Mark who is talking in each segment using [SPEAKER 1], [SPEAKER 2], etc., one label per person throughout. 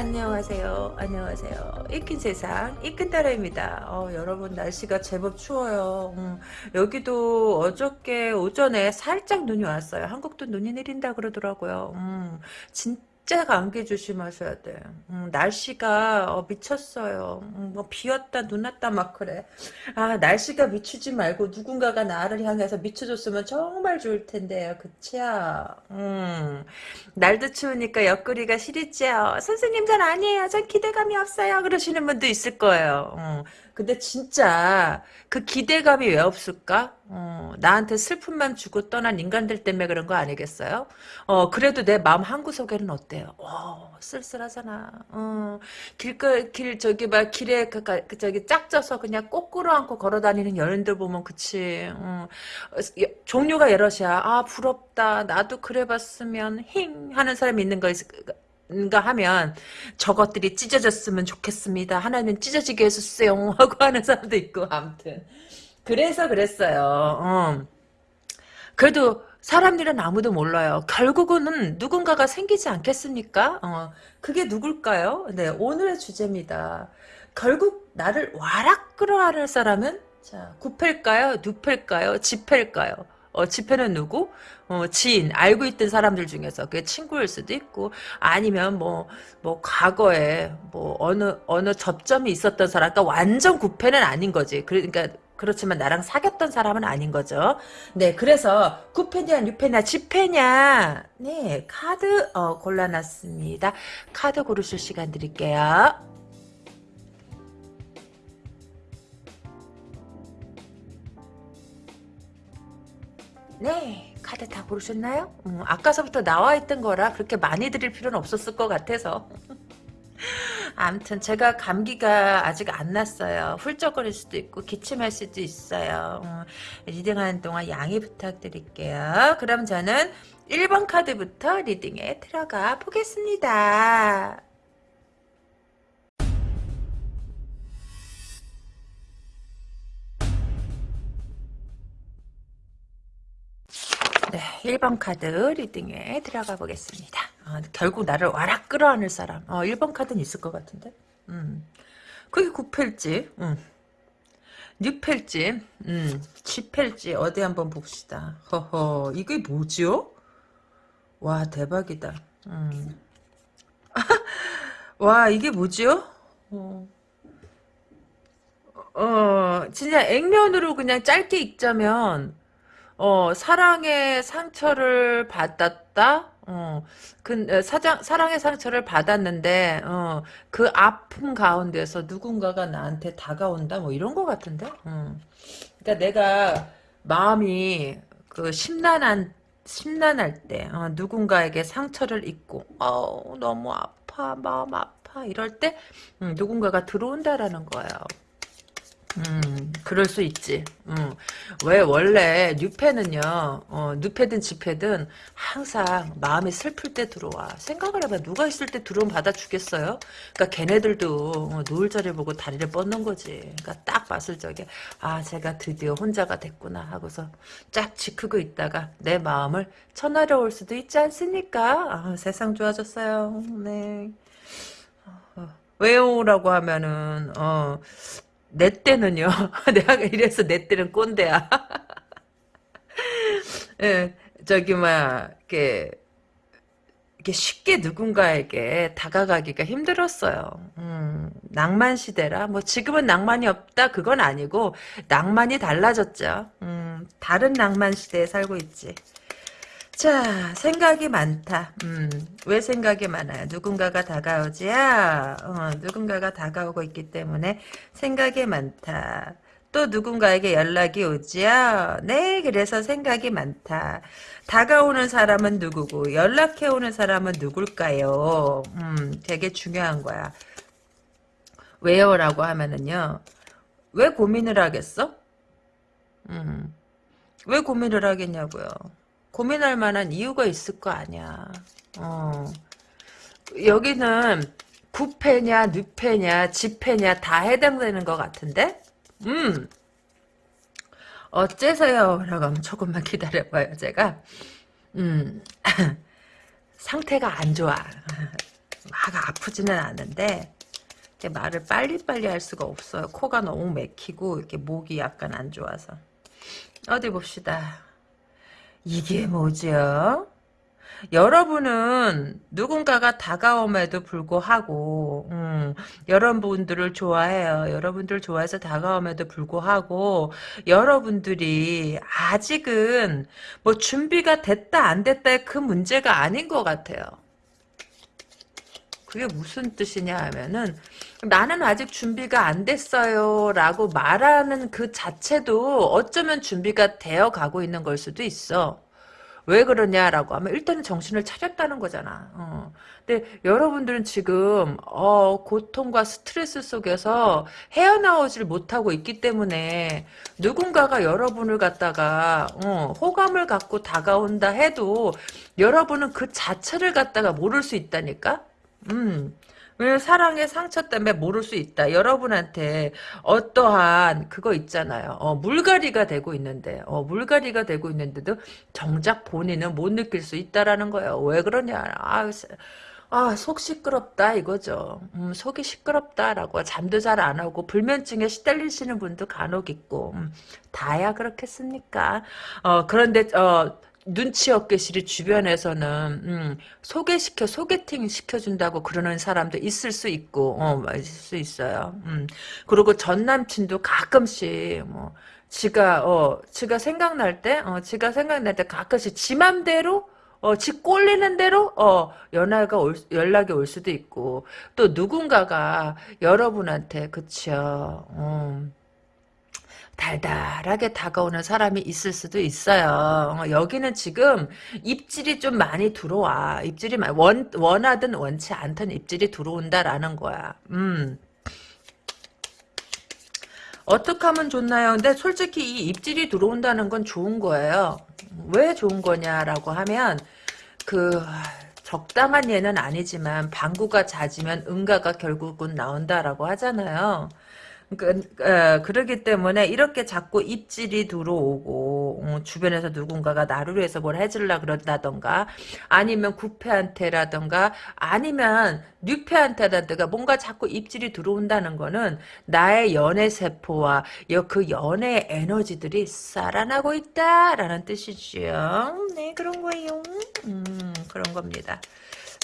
[SPEAKER 1] 안녕하세요. 안녕하세요. 이끈 세상 이끈 따라입니다. 어, 여러분 날씨가 제법 추워요. 음, 여기도 어저께 오전에 살짝 눈이 왔어요. 한국도 눈이 내린다 그러더라고요. 음, 진 진짜 감기 조심하셔야 돼. 음, 날씨가 어, 미쳤어요. 음, 뭐 비었다 눈 왔다 막 그래. 아 날씨가 미치지 말고 누군가가 나를 향해서 미쳐줬으면 정말 좋을 텐데요. 그치야. 음, 날도 추우니까 옆구리가 시리지요. 선생님 잘 아니에요. 전 기대감이 없어요. 그러시는 분도 있을 거예요. 음, 근데 진짜 그 기대감이 왜 없을까? 어, 나한테 슬픔만 주고 떠난 인간들 때문에 그런 거 아니겠어요? 어, 그래도 내 마음 한구석에는 어때요? 어, 쓸쓸하잖아. 어, 길거, 길, 저기, 막, 길에, 그, 그, 저기, 짝져서 그냥 꼬꾸로 안고 걸어 다니는 연인들 보면, 그치. 어, 종류가 여럿이야. 아, 부럽다. 나도 그래 봤으면, 힝! 하는 사람이 있는 거 있, 가 하면 저것들이 찢어졌으면 좋겠습니다. 하나님 찢어지게 해주세요 하고 하는 사람도 있고 아무튼 그래서 그랬어요. 어. 그래도 사람들은 아무도 몰라요. 결국은 누군가가 생기지 않겠습니까? 어. 그게 누굴까요? 네 오늘의 주제입니다. 결국 나를 와락 끌어안을 사람은 자 구패일까요? 누패일까요? 지패일까요? 어, 지패는 누구? 어, 지인, 알고 있던 사람들 중에서 그게 친구일 수도 있고 아니면 뭐, 뭐 과거에 뭐 어느 어느 접점이 있었던 사람, 그러니까 완전 구패는 아닌 거지. 그러니까 그렇지만 나랑 사귀었던 사람은 아닌 거죠. 네, 그래서 구패냐, 뉴패냐, 지패냐, 네 카드 어, 골라놨습니다. 카드 고르실 시간 드릴게요. 네 카드 다 고르셨나요? 음, 아까서부터 나와있던 거라 그렇게 많이 드릴 필요는 없었을 것 같아서 아무튼 제가 감기가 아직 안 났어요. 훌쩍거릴 수도 있고 기침할 수도 있어요. 음, reading하는 동안 양해 부탁드릴게요. 그럼 저는 1번 카드부터 reading에 들어가 보겠습니다. 네, 1번 카드 리딩에 들어가 보겠습니다. 어, 결국 나를 와락 끌어안을 사람. 어, 1번 카드는 있을 것 같은데. 음. 그게 9패일지, 음. 6패일지, 음. 10패일지, 어디 한번 봅시다. 허허, 이게 뭐지요? 와, 대박이다. 음. 와, 이게 뭐지요? 어. 어, 진짜 액면으로 그냥 짧게 읽자면, 어, 사랑의 상처를 받았다? 어, 그, 어, 사장, 사랑의 상처를 받았는데, 어, 그 아픔 가운데서 누군가가 나한테 다가온다? 뭐 이런 거 같은데? 어. 그니까 내가 마음이 그 심란한, 심란할 때, 어, 누군가에게 상처를 입고, 어 너무 아파, 마음 아파, 이럴 때, 음, 누군가가 들어온다라는 거예요. 음, 그럴 수 있지. 음. 왜 원래 뉴페는요, 어, 뉴페든 지페든 항상 마음이 슬플 때 들어와. 생각을 해봐. 누가 있을 때 들어오면 받아주겠어요? 그러니까 걔네들도 어, 노을 자리 보고 다리를 뻗는 거지. 그러니까 딱 봤을 적에 아, 제가 드디어 혼자가 됐구나 하고서 쫙 지크고 있다가 내 마음을 천하려 올 수도 있지 않습니까? 아, 세상 좋아졌어요. 네. 어, 왜요 라고 하면은 어. 내 때는요. 내가 이래서 내 때는 꼰대야. 예, 저기 막 이렇게 이게 쉽게 누군가에게 다가가기가 힘들었어요. 음, 낭만 시대라 뭐 지금은 낭만이 없다 그건 아니고 낭만이 달라졌죠. 음, 다른 낭만 시대에 살고 있지. 자, 생각이 많다. 음, 왜 생각이 많아요? 누군가가 다가오지야? 어, 누군가가 다가오고 있기 때문에 생각이 많다. 또 누군가에게 연락이 오지요? 네, 그래서 생각이 많다. 다가오는 사람은 누구고 연락해오는 사람은 누굴까요? 음, 되게 중요한 거야. 왜요? 라고 하면은요. 왜 고민을 하겠어? 음, 왜 고민을 하겠냐고요. 고민할 만한 이유가 있을 거 아니야. 어. 여기는 구패냐, 누패냐, 지패냐 다 해당되는 것 같은데? 음. 어째서요? 라고 하면 조금만 기다려봐요, 제가. 음. 상태가 안 좋아. 막 아프지는 않은데 말을 빨리빨리 할 수가 없어요. 코가 너무 맥히고 이렇게 목이 약간 안 좋아서. 어디 봅시다. 이게 뭐죠? 여러분은 누군가가 다가옴에도 불구하고 음, 여러분들을 좋아해요. 여러분들 좋아해서 다가옴에도 불구하고 여러분들이 아직은 뭐 준비가 됐다 안 됐다의 그 문제가 아닌 것 같아요. 그게 무슨 뜻이냐 하면은 나는 아직 준비가 안 됐어요 라고 말하는 그 자체도 어쩌면 준비가 되어 가고 있는 걸 수도 있어. 왜 그러냐라고 하면 일단은 정신을 차렸다는 거잖아. 어. 근데 여러분들은 지금 어, 고통과 스트레스 속에서 헤어나오질 못하고 있기 때문에 누군가가 여러분을 갖다가 어, 호감을 갖고 다가온다 해도 여러분은 그 자체를 갖다가 모를 수 있다니까. 음. 왜 사랑의 상처 때문에 모를 수 있다. 여러분한테 어떠한 그거 있잖아요. 어, 물갈이가 되고 있는데, 어, 물갈이가 되고 있는데도 정작 본인은 못 느낄 수 있다라는 거예요. 왜 그러냐? 아, 아, 속 시끄럽다 이거죠. 음, 속이 시끄럽다라고 잠도 잘 안 오고 불면증에 시달리시는 분도 간혹 있고 음, 다야 그렇겠습니까? 어, 그런데 어, 눈치 없게실이 주변에서는 음, 소개시켜 소개팅 시켜준다고 그러는 사람도 있을 수 있고 어, 있을 수 있어요. 음. 그리고 전 남친도 가끔씩 뭐 지가 어 지가 생각날 때 어, 지가 생각날 때 가끔씩 지 맘대로 어, 지 꼴리는 대로, 어, 연락가 올, 연락이 올 수도 있고, 또 누군가가 여러분한테, 그쵸, 음, 달달하게 다가오는 사람이 있을 수도 있어요. 어, 여기는 지금 입질이 좀 많이 들어와. 입질이 원, 원하든 원치 않든 입질이 들어온다라는 거야. 음. 어떻게 하면 좋나요? 근데 솔직히 이 입질이 들어온다는 건 좋은 거예요. 왜 좋은 거냐라고 하면 그 적당한 예는 아니지만 방구가 잦으면 응가가 결국은 나온다라고 하잖아요. 그, 에, 그러기 때문에 이렇게 자꾸 입질이 들어오고 어, 주변에서 누군가가 나를 위해서 뭘 해주려 그런다던가 아니면 구패한테라던가 아니면 뉴패한테라든가 뭔가 자꾸 입질이 들어온다는 거는 나의 연애 세포와 그 연애 에너지들이 살아나고 있다라는 뜻이죠. 네 그런 거예요. 음, 그런 겁니다.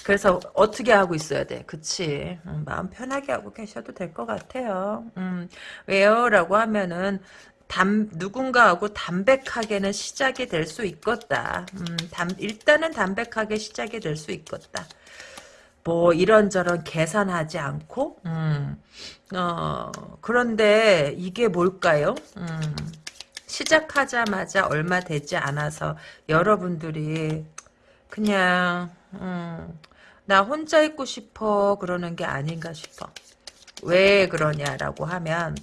[SPEAKER 1] 그래서 어떻게 하고 있어야 돼? 그치. 음, 마음 편하게 하고 계셔도 될 것 같아요. 음, 왜요? 라고 하면은 담, 누군가하고 담백하게는 시작이 될 수 있겠다. 음, 담, 일단은 담백하게 시작이 될 수 있겠다. 뭐 이런저런 계산하지 않고 음, 어, 그런데 이게 뭘까요? 음, 시작하자마자 얼마 되지 않아서 여러분들이 그냥 음, 나 혼자 있고 싶어 그러는 게 아닌가 싶어. 왜 그러냐라고 하면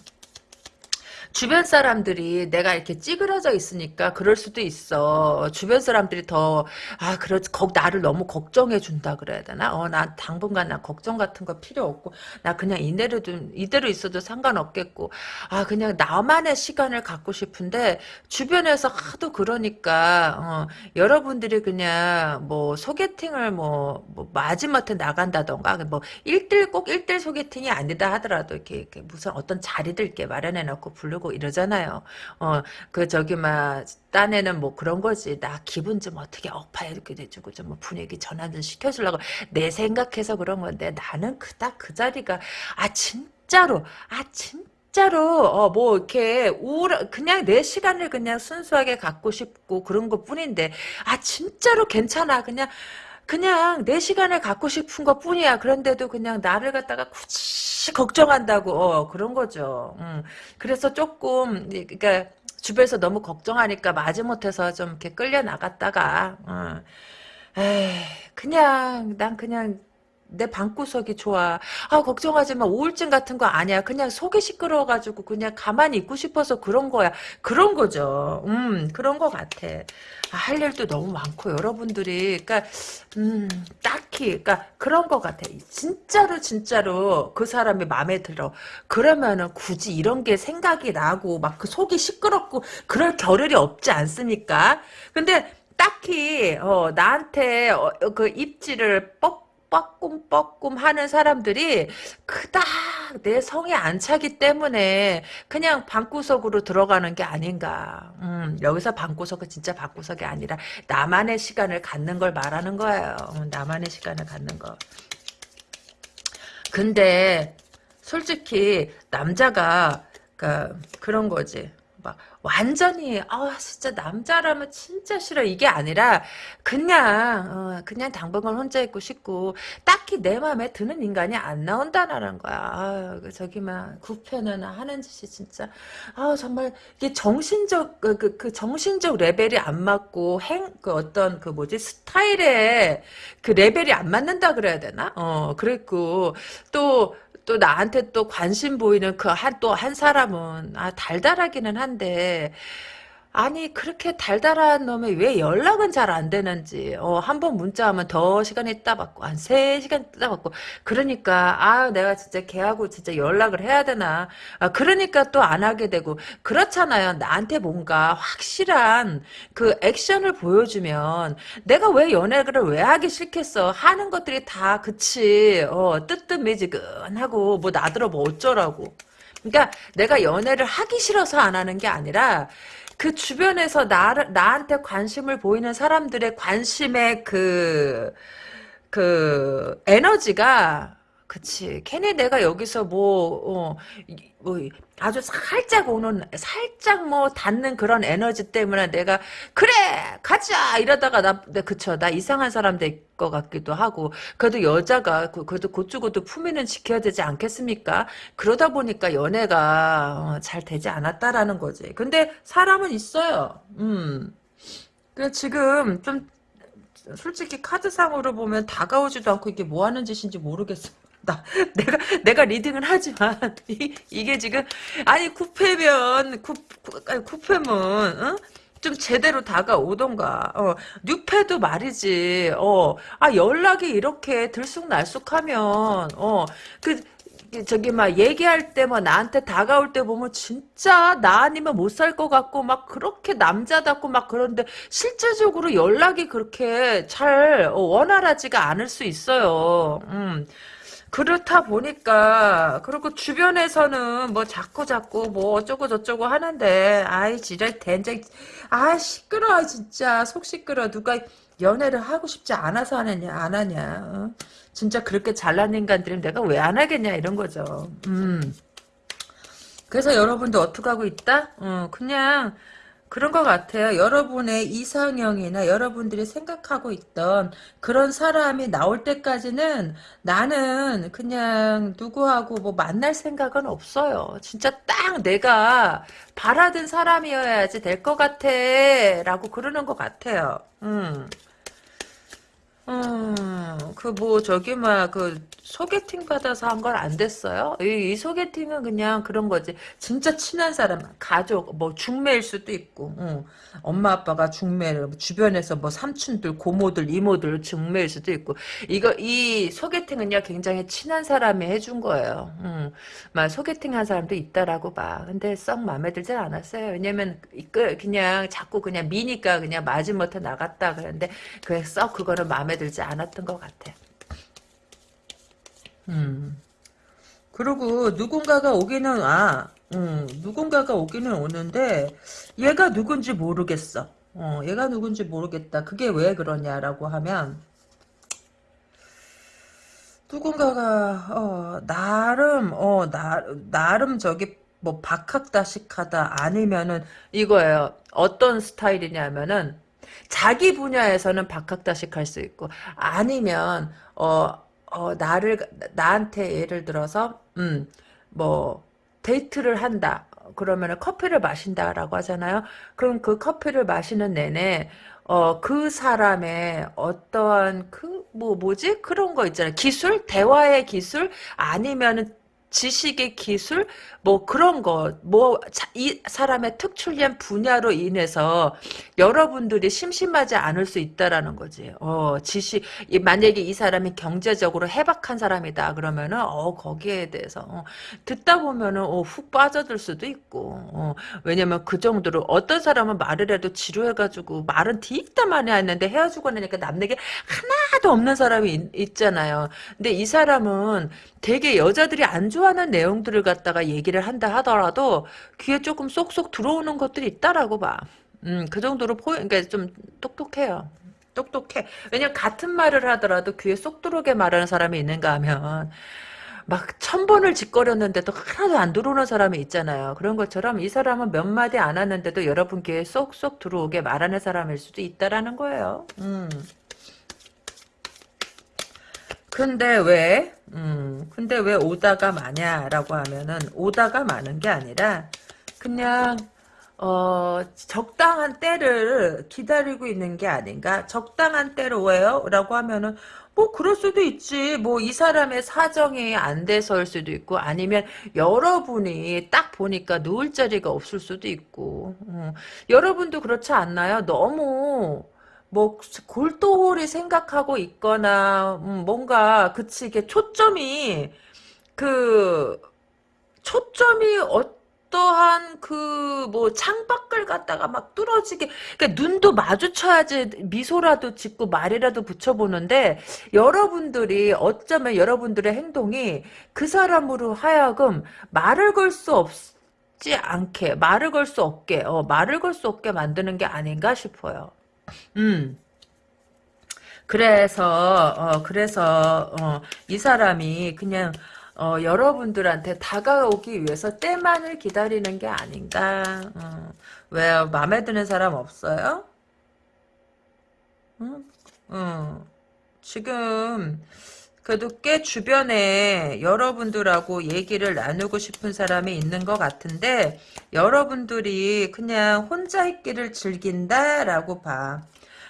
[SPEAKER 1] 주변 사람들이 내가 이렇게 찌그러져 있으니까 그럴 수도 있어. 주변 사람들이 더, 아, 그렇, 거, 나를 너무 걱정해 준다 그래야 되나? 어, 나 당분간 나 걱정 같은 거 필요 없고, 나 그냥 이대로 좀, 이대로 있어도 상관없겠고, 아, 그냥 나만의 시간을 갖고 싶은데, 주변에서 하도 그러니까, 어, 여러분들이 그냥 뭐 소개팅을 뭐, 뭐 마지막에 나간다던가, 뭐, 일대일꼭일대일 소개팅이 아니다 하더라도 이렇게, 이렇게 무슨 어떤 자리들 이렇게 마련해 놓고 부르고 그러고 이러잖아요. 어, 그 저기 막 딴에는 뭐 그런 거지. 나 기분 좀 어떻게 업파 이렇게 돼주고 좀 뭐 분위기 전환 좀 시켜주려고 내 생각해서 그런 건데 나는 그닥 그 자리가 아 진짜로 아 진짜 진짜로 어 뭐 이렇게 우울 그냥 내 시간을 그냥 순수하게 갖고 싶고 그런 것 뿐인데 아 진짜로 괜찮아 그냥 그냥 내 시간을 갖고 싶은 것 뿐이야. 그런데도 그냥 나를 갖다가 굳이 걱정한다고, 어, 그런 거죠. 음. 그래서 조금, 그니까, 주변에서 너무 걱정하니까 마지못해서 좀 이렇게 끌려 나갔다가, 어. 에이, 그냥, 난 그냥, 내 방구석이 좋아. 아, 걱정하지 마. 우울증 같은 거 아니야. 그냥 속이 시끄러워가지고 그냥 가만히 있고 싶어서 그런 거야. 그런 거죠. 음, 그런 거 같아. 아, 할 일도 너무 많고, 여러분들이. 그니까, 음, 딱히. 그니까, 그런 거 같아. 진짜로, 진짜로 그 사람이 마음에 들어. 그러면은 굳이 이런 게 생각이 나고, 막 그 속이 시끄럽고, 그럴 겨를이 없지 않습니까? 근데, 딱히, 어, 나한테, 어, 그 입지를 뻑 빠꼼 하는 사람들이 그닥 내 성에 안 차기 때문에 그냥 방구석으로 들어가는 게 아닌가. 음, 여기서 방구석은 진짜 방구석이 아니라 나만의 시간을 갖는 걸 말하는 거예요. 음, 나만의 시간을 갖는 거. 근데 솔직히 남자가 그 그런 거지. 막 완전히 아 진짜 남자라면 진짜 싫어 이게 아니라 그냥 어, 그냥 당분간 혼자 있고 싶고 딱히 내 마음에 드는 인간이 안 나온다라는 거야. 아, 저기 막 구편은 하는 짓이 진짜 아 정말 이게 정신적 그, 그, 그 정신적 레벨이 안 맞고 행 그 어떤 그 뭐지 스타일에 그 레벨이 안 맞는다 그래야 되나? 어 그랬고 또 또 나한테 또 관심 보이는 그 한 또한 사람은 아 달달하기는 한데 아니 그렇게 달달한 놈이 왜 연락은 잘 안 되는지. 어, 한 번 문자하면 더 시간 있다 받고 한세 시간 있다 받고. 그러니까 아 내가 진짜 걔하고 진짜 연락을 해야 되나. 아, 그러니까 또 안 하게 되고. 그렇잖아요. 나한테 뭔가 확실한 그 액션을 보여주면 내가 왜 연애를 왜 하기 싫겠어? 하는 것들이 다 그치. 어, 뜨뜻미지근하고 뭐 나들어 뭐 어쩌라고. 그러니까 내가 연애를 하기 싫어서 안 하는 게 아니라 그 주변에서 나를, 나한테 관심을 보이는 사람들의 관심의 그, 그, 에너지가, 그치. 괜히 내가 여기서 뭐, 어, 뭐, 아주 살짝 오는, 살짝 뭐, 닿는 그런 에너지 때문에 내가, 그래! 가자! 이러다가 나, 네, 그쵸. 나 이상한 사람 될 것 같기도 하고, 그래도 여자가, 그, 그래도 곧주고도 품위는 지켜야 되지 않겠습니까? 그러다 보니까 연애가, 어, 잘 되지 않았다라는 거지. 근데 사람은 있어요. 음. 그, 지금, 좀, 솔직히 카드상으로 보면 다가오지도 않고 이게 뭐 하는 짓인지 모르겠어. 나 내가 내가 reading은 하지만 이, 게 지금 아니 구페면 구, 구 아니 구페면 어? 좀 제대로 다가오던가 어 뉴페도 말이지 어 아 연락이 이렇게 들쑥날쑥하면 어 그 저기 막 얘기할 때뭐 나한테 다가올 때 보면 진짜 나 아니면 못 살 것 같고 막 그렇게 남자답고 막 그런데 실제적으로 연락이 그렇게 잘 원활하지가 않을 수 있어요. 음. 그렇다 보니까 그리고 주변에서는 뭐 자꾸 자꾸 뭐 어쩌고 저쩌고 하는데 아이 지랄 된장. 아 시끄러 진짜. 속 시끄러 누가 연애를 하고 싶지 않아서 하느냐 안 하냐. 어? 진짜 그렇게 잘난 인간들은 내가 왜 안 하겠냐 이런 거죠. 음. 그래서 여러분도 어떻게 하고 있다? 어 그냥 그런 것 같아요. 여러분의 이상형이나 여러분들이 생각하고 있던 그런 사람이 나올 때까지는 나는 그냥 누구하고 뭐 만날 생각은 없어요. 진짜 딱 내가 바라던 사람이어야지 될 것 같아. 라고 그러는 것 같아요. 음. 음, 그 뭐 저기 막 그 소개팅 받아서 한 건 안 됐어요? 이, 이, 소개팅은 그냥 그런 거지. 진짜 친한 사람, 가족, 뭐 중매일 수도 있고, 응. 엄마 아빠가 중매를 뭐 주변에서 뭐 삼촌들, 고모들, 이모들 중매일 수도 있고. 이거 이 소개팅은요 굉장히 친한 사람이 해준 거예요. 응. 막 소개팅 한 사람도 있다라고 봐. 근데 썩 마음에 들진 않았어요. 왜냐면 그냥 자꾸 그냥 미니까 그냥 마지못해 나갔다 그랬는데 그게 썩 그거는 마음에 들지 않았던 것 같아. 음. 그리고 누군가가 오기는 아, 음, 누군가가 오기는 오는데 얘가 누군지 모르겠어. 어, 얘가 누군지 모르겠다. 그게 왜 그러냐라고 하면 누군가가 어, 나름 어, 나, 나름 저기 뭐 박학다식하다 아니면은 이거예요. 어떤 스타일이냐면은 자기 분야에서는 박학다식 할 수 있고 아니면 어, 어 나를 나한테 예를 들어서 음 뭐 데이트를 한다. 그러면은 커피를 마신다라고 하잖아요. 그럼 그 커피를 마시는 내내 어, 그 사람의 어떠한 그, 뭐, 뭐지? 그런 거 있잖아요. 기술? 대화의 기술? 아니면은 지식의 기술 뭐 그런 거뭐 이 사람의 특출난 분야로 인해서 여러분들이 심심하지 않을 수 있다라는 거지. 어 지식 만약에 이 사람이 경제적으로 해박한 사람이다 그러면은 어 거기에 대해서 어, 듣다 보면은 어, 훅 빠져들 수도 있고 어, 왜냐면 그 정도로 어떤 사람은 말을 해도 지루해가지고 말은 뒤있다 많이 했는데 헤어지고 나니까 남에게 하나도 없는 사람이 있, 잖아요 근데 이 사람은 되게 여자들이 안 좋아 하는 내용들을 갖다가 얘기를 한다 하더라도 귀에 조금 쏙쏙 들어오는 것들이 있다라고 봐. 음, 그 정도로 포, 그러니까 좀 똑똑해요. 똑똑해. 왜냐면 같은 말을 하더라도 귀에 쏙 들어오게 말하는 사람이 있는가 하면 막 천 번을 짓거렸는데도 하나도 안 들어오는 사람이 있잖아요. 그런 것처럼 이 사람은 몇 마디 안 하는데도 여러분 귀에 쏙쏙 들어오게 말하는 사람일 수도 있다라는 거예요. 음. 근데 왜, 음, 근데 왜 오다가 마냐라고 하면은, 오다가 많은 게 아니라, 그냥, 어, 적당한 때를 기다리고 있는 게 아닌가? 적당한 때로 왜요? 라고 하면은, 뭐, 그럴 수도 있지. 뭐, 이 사람의 사정이 안 돼서일 수도 있고, 아니면 여러분이 딱 보니까 누울 자리가 없을 수도 있고, 음, 여러분도 그렇지 않나요? 너무, 뭐 골똘히 생각하고 있거나 음, 뭔가 그치 이게 초점이 그 초점이 어떠한 그 뭐 창밖을 갖다가 막 뚫어지게 그러니까 눈도 마주쳐야지 미소라도 짓고 말이라도 붙여보는데 여러분들이 어쩌면 여러분들의 행동이 그 사람으로 하여금 말을 걸 수 없지 않게 말을 걸 수 없게 어, 말을 걸 수 없게 만드는 게 아닌가 싶어요. 음. 그래서 어 그래서 어, 이 사람이 그냥 어, 여러분들한테 다가오기 위해서 때만을 기다리는 게 아닌가. 어. 왜요? 마음에 드는 사람 없어요? 응? 어. 지금 그래도 꽤 주변에 여러분들하고 얘기를 나누고 싶은 사람이 있는 것 같은데 여러분들이 그냥 혼자 있기를 즐긴다라고 봐.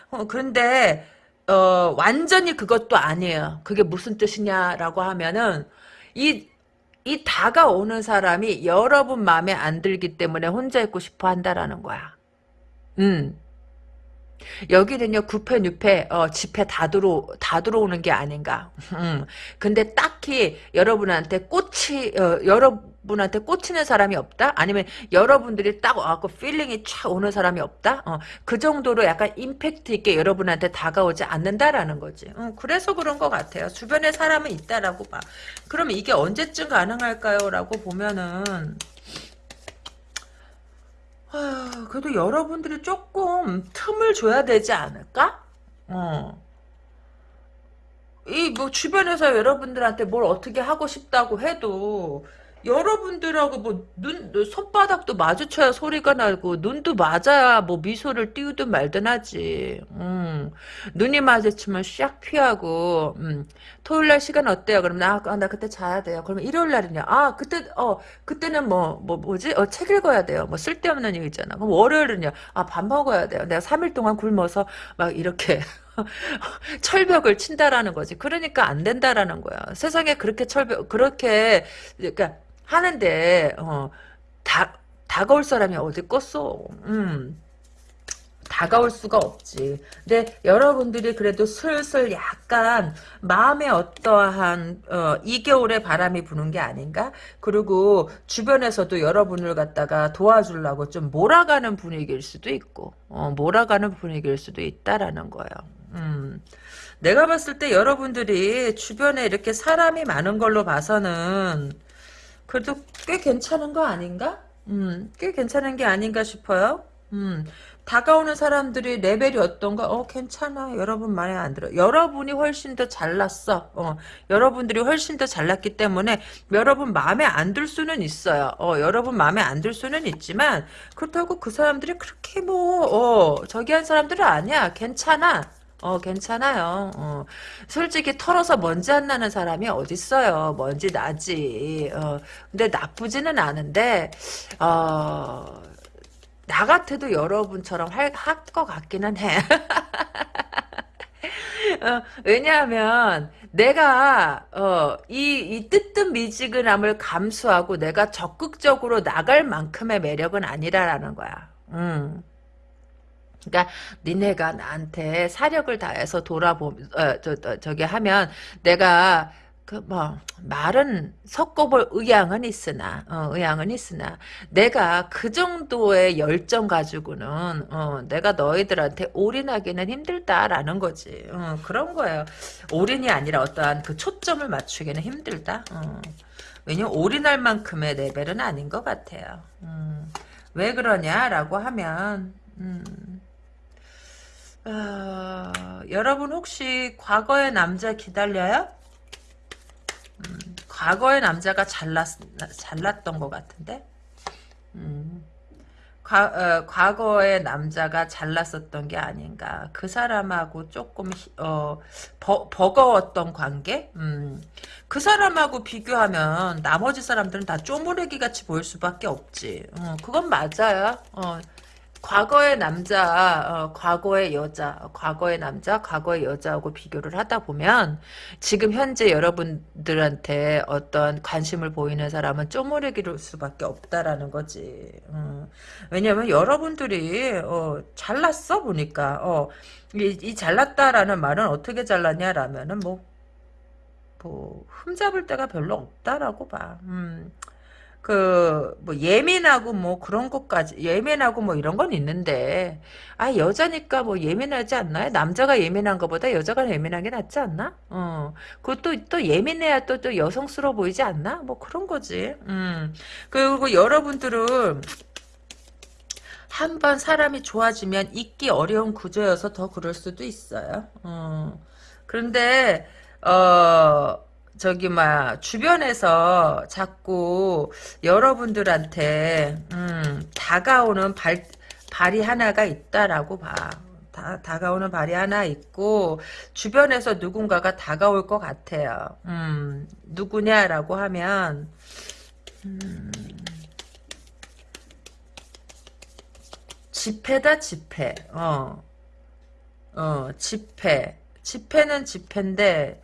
[SPEAKER 1] 어, 그런데 어, 완전히 그것도 아니에요. 그게 무슨 뜻이냐라고 하면은 이, 이 다가오는 사람이 여러분 마음에 안 들기 때문에 혼자 있고 싶어 한다라는 거야. 음. 여기는요 구페 뉴페 어, 집회 다 들어 다 들어오는 게 아닌가. 음. 근데 딱히 여러분한테 꽂히 어, 여러분한테 꽂히는 사람이 없다. 아니면 여러분들이 딱 와갖고 feeling이 촥 오는 사람이 없다. 어, 그 정도로 약간 임팩트 있게 여러분한테 다가오지 않는다라는 거지. 어, 그래서 그런 것 같아요. 주변에 사람은 있다라고 봐. 그럼 이게 언제쯤 가능할까요?라고 보면은. 아, 그래도 여러분들이 조금 틈을 줘야 되지 않을까? 어. 이 뭐 주변에서 여러분들한테 뭘 어떻게 하고 싶다고 해도 여러분들하고 뭐 눈 손바닥도 마주쳐야 소리가 나고 눈도 맞아야 뭐 미소를 띄우든 말든 하지. 음. 눈이 마주치면 샥 피하고 음. 토요일 날 시간 어때요? 그럼 나, 아, 나 그때 자야 돼요. 그러면 일요일 날은요. 아 그때 어 그때는 뭐뭐 뭐, 뭐지? 어, 책 읽어야 돼요. 뭐 쓸데없는 일 있잖아. 그럼 월요일은요. 아 밥 먹어야 돼요. 내가 3일 동안 굶어서 막 이렇게 철벽을 친다라는 거지. 그러니까 안 된다라는 거야. 세상에 그렇게 철벽 그렇게 그러니까 하는데 어, 다 다가올 사람이 어디 껐어? 음. 다가올 수가 없지. 근데 여러분들이 그래도 슬슬 약간 마음에 어떠한 어, 2개월의 바람이 부는 게 아닌가? 그리고 주변에서도 여러분을 갖다가 도와주려고 좀 몰아가는 분위기일 수도 있고 어, 몰아가는 분위기일 수도 있다라는 거예요. 음. 내가 봤을 때 여러분들이 주변에 이렇게 사람이 많은 걸로 봐서는 그래도 꽤 괜찮은 거 아닌가? 음, 꽤 괜찮은 게 아닌가 싶어요. 음, 다가오는 사람들이 레벨이 어떤가? 어, 괜찮아. 여러분 마음에 안 들어. 여러분이 훨씬 더 잘났어. 어, 여러분들이 훨씬 더 잘났기 때문에 여러분 마음에 안 들 수는 있어요. 어, 여러분 마음에 안 들 수는 있지만 그렇다고 그 사람들이 그렇게 뭐, 어, 저기 한 사람들은 아니야. 괜찮아. 어, 괜찮아요. 어. 솔직히 털어서 먼지 안 나는 사람이 어딨어요. 먼지 나지. 어. 근데 나쁘지는 않은데, 어, 나 같아도 여러분처럼 할것 같기는 해. 어, 왜냐하면 내가 어, 이, 이 뜨뜻미지근함을 감수하고 내가 적극적으로 나갈 만큼의 매력은 아니라라는 거야. 음. 그러니까 니네가 나한테 사력을 다해서 돌아보 어, 저, 저, 저기 하면 내가 그 뭐 말은 섞어볼 의향은 있으나 어, 의향은 있으나 내가 그 정도의 열정 가지고는 어, 내가 너희들한테 올인하기는 힘들다라는 거지 어, 그런 거예요 올인이 아니라 어떠한 그 초점을 맞추기는 힘들다 어. 왜냐면 올인할 만큼의 레벨은 아닌 것 같아요 음. 왜 그러냐라고 하면 음. 어, 여러분 혹시 과거의 남자 기다려요? 음, 과거의 남자가 잘났, 잘났던 것 같은데? 음, 과, 어, 과거의 남자가 잘났었던 게 아닌가. 그 사람하고 조금, 어, 버, 버거웠던 관계? 음, 그 사람하고 비교하면 나머지 사람들은 다 쪼무레기 같이 보일 수밖에 없지. 어, 그건 맞아요. 어, 과거의 남자, 어, 과거의 여자, 과거의 남자, 과거의 여자하고 비교를 하다 보면 지금 현재 여러분들한테 어떤 관심을 보이는 사람은 쪼무레기일 수밖에 없다라는 거지. 음. 왜냐면 여러분들이 어, 잘났어 보니까 어, 이, 이 잘났다라는 말은 어떻게 잘났냐라면은 뭐, 뭐 흠잡을 데가 별로 없다라고 봐. 음. 그, 뭐, 예민하고 뭐 그런 것까지, 예민하고 뭐 이런 건 있는데, 아, 여자니까 뭐 예민하지 않나요? 남자가 예민한 것보다 여자가 예민한 게 낫지 않나? 어. 그것도 또 예민해야 또, 또 여성스러워 보이지 않나? 뭐 그런 거지. 음. 그리고 여러분들은, 한 번 사람이 좋아지면 잊기 어려운 구조여서 더 그럴 수도 있어요. 어. 그런데, 어, 저기 막 주변에서 자꾸 여러분들한테 음, 다가오는 발 발이 하나가 있다라고 봐. 다, 다가오는 발이 하나 있고 주변에서 누군가가 다가올 것 같아요. 음, 누구냐라고 하면 음, 지폐다 지폐. 어, 어, 지폐. 지폐는 지폐인데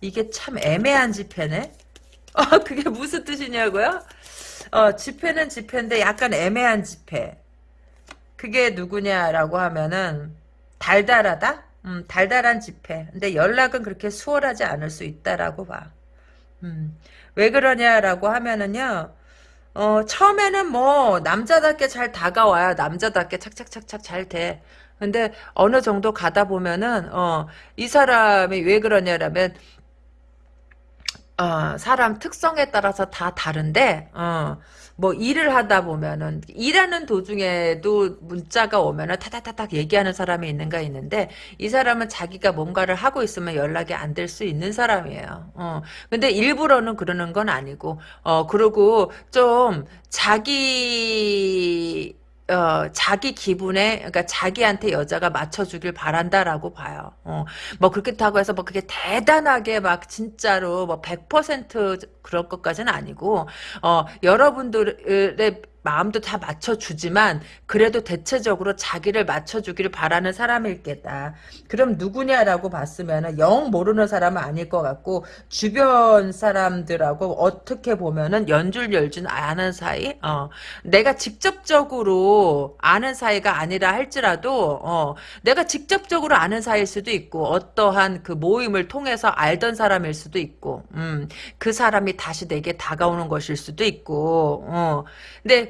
[SPEAKER 1] 이게 참 애매한 지폐네. 어, 그게 무슨 뜻이냐고요? 어, 지폐는 지폐인데 약간 애매한 지폐. 그게 누구냐라고 하면은 달달하다? 음, 달달한 지폐. 근데 연락은 그렇게 수월하지 않을 수 있다라고 봐. 음, 왜 그러냐라고 하면은요. 어, 처음에는 뭐 남자답게 잘 다가와요. 남자답게 착착착착 잘 돼. 근데 어느 정도 가다 보면은 어, 이 사람이 왜 그러냐라면 어, 사람 특성에 따라서 다 다른데, 어, 뭐 일을 하다 보면은 일하는 도중에도 문자가 오면은 타닥타닥 얘기하는 사람이 있는가 있는데 이 사람은 자기가 뭔가를 하고 있으면 연락이 안 될 수 있는 사람이에요. 어. 근데 일부러는 그러는 건 아니고 어 그리고 좀 자기 어, 자기 기분에, 그러니까 자기한테 여자가 맞춰주길 바란다라고 봐요. 어, 뭐 그렇다고 해서 뭐 그게 대단하게 막 진짜로 뭐 100% 그럴 것까지는 아니고, 어, 여러분들의 마음도 다 맞춰주지만 그래도 대체적으로 자기를 맞춰주기를 바라는 사람일 게다. 그럼 누구냐라고 봤으면 영 모르는 사람은 아닐 것 같고 주변 사람들하고 어떻게 보면은 연줄열줄 아는 사이? 어, 내가 직접적으로 아는 사이가 아니라 할지라도 어, 내가 직접적으로 아는 사이일 수도 있고 어떠한 그 모임을 통해서 알던 사람일 수도 있고 음, 그 사람이 다시 내게 다가오는 것일 수도 있고 어, 근데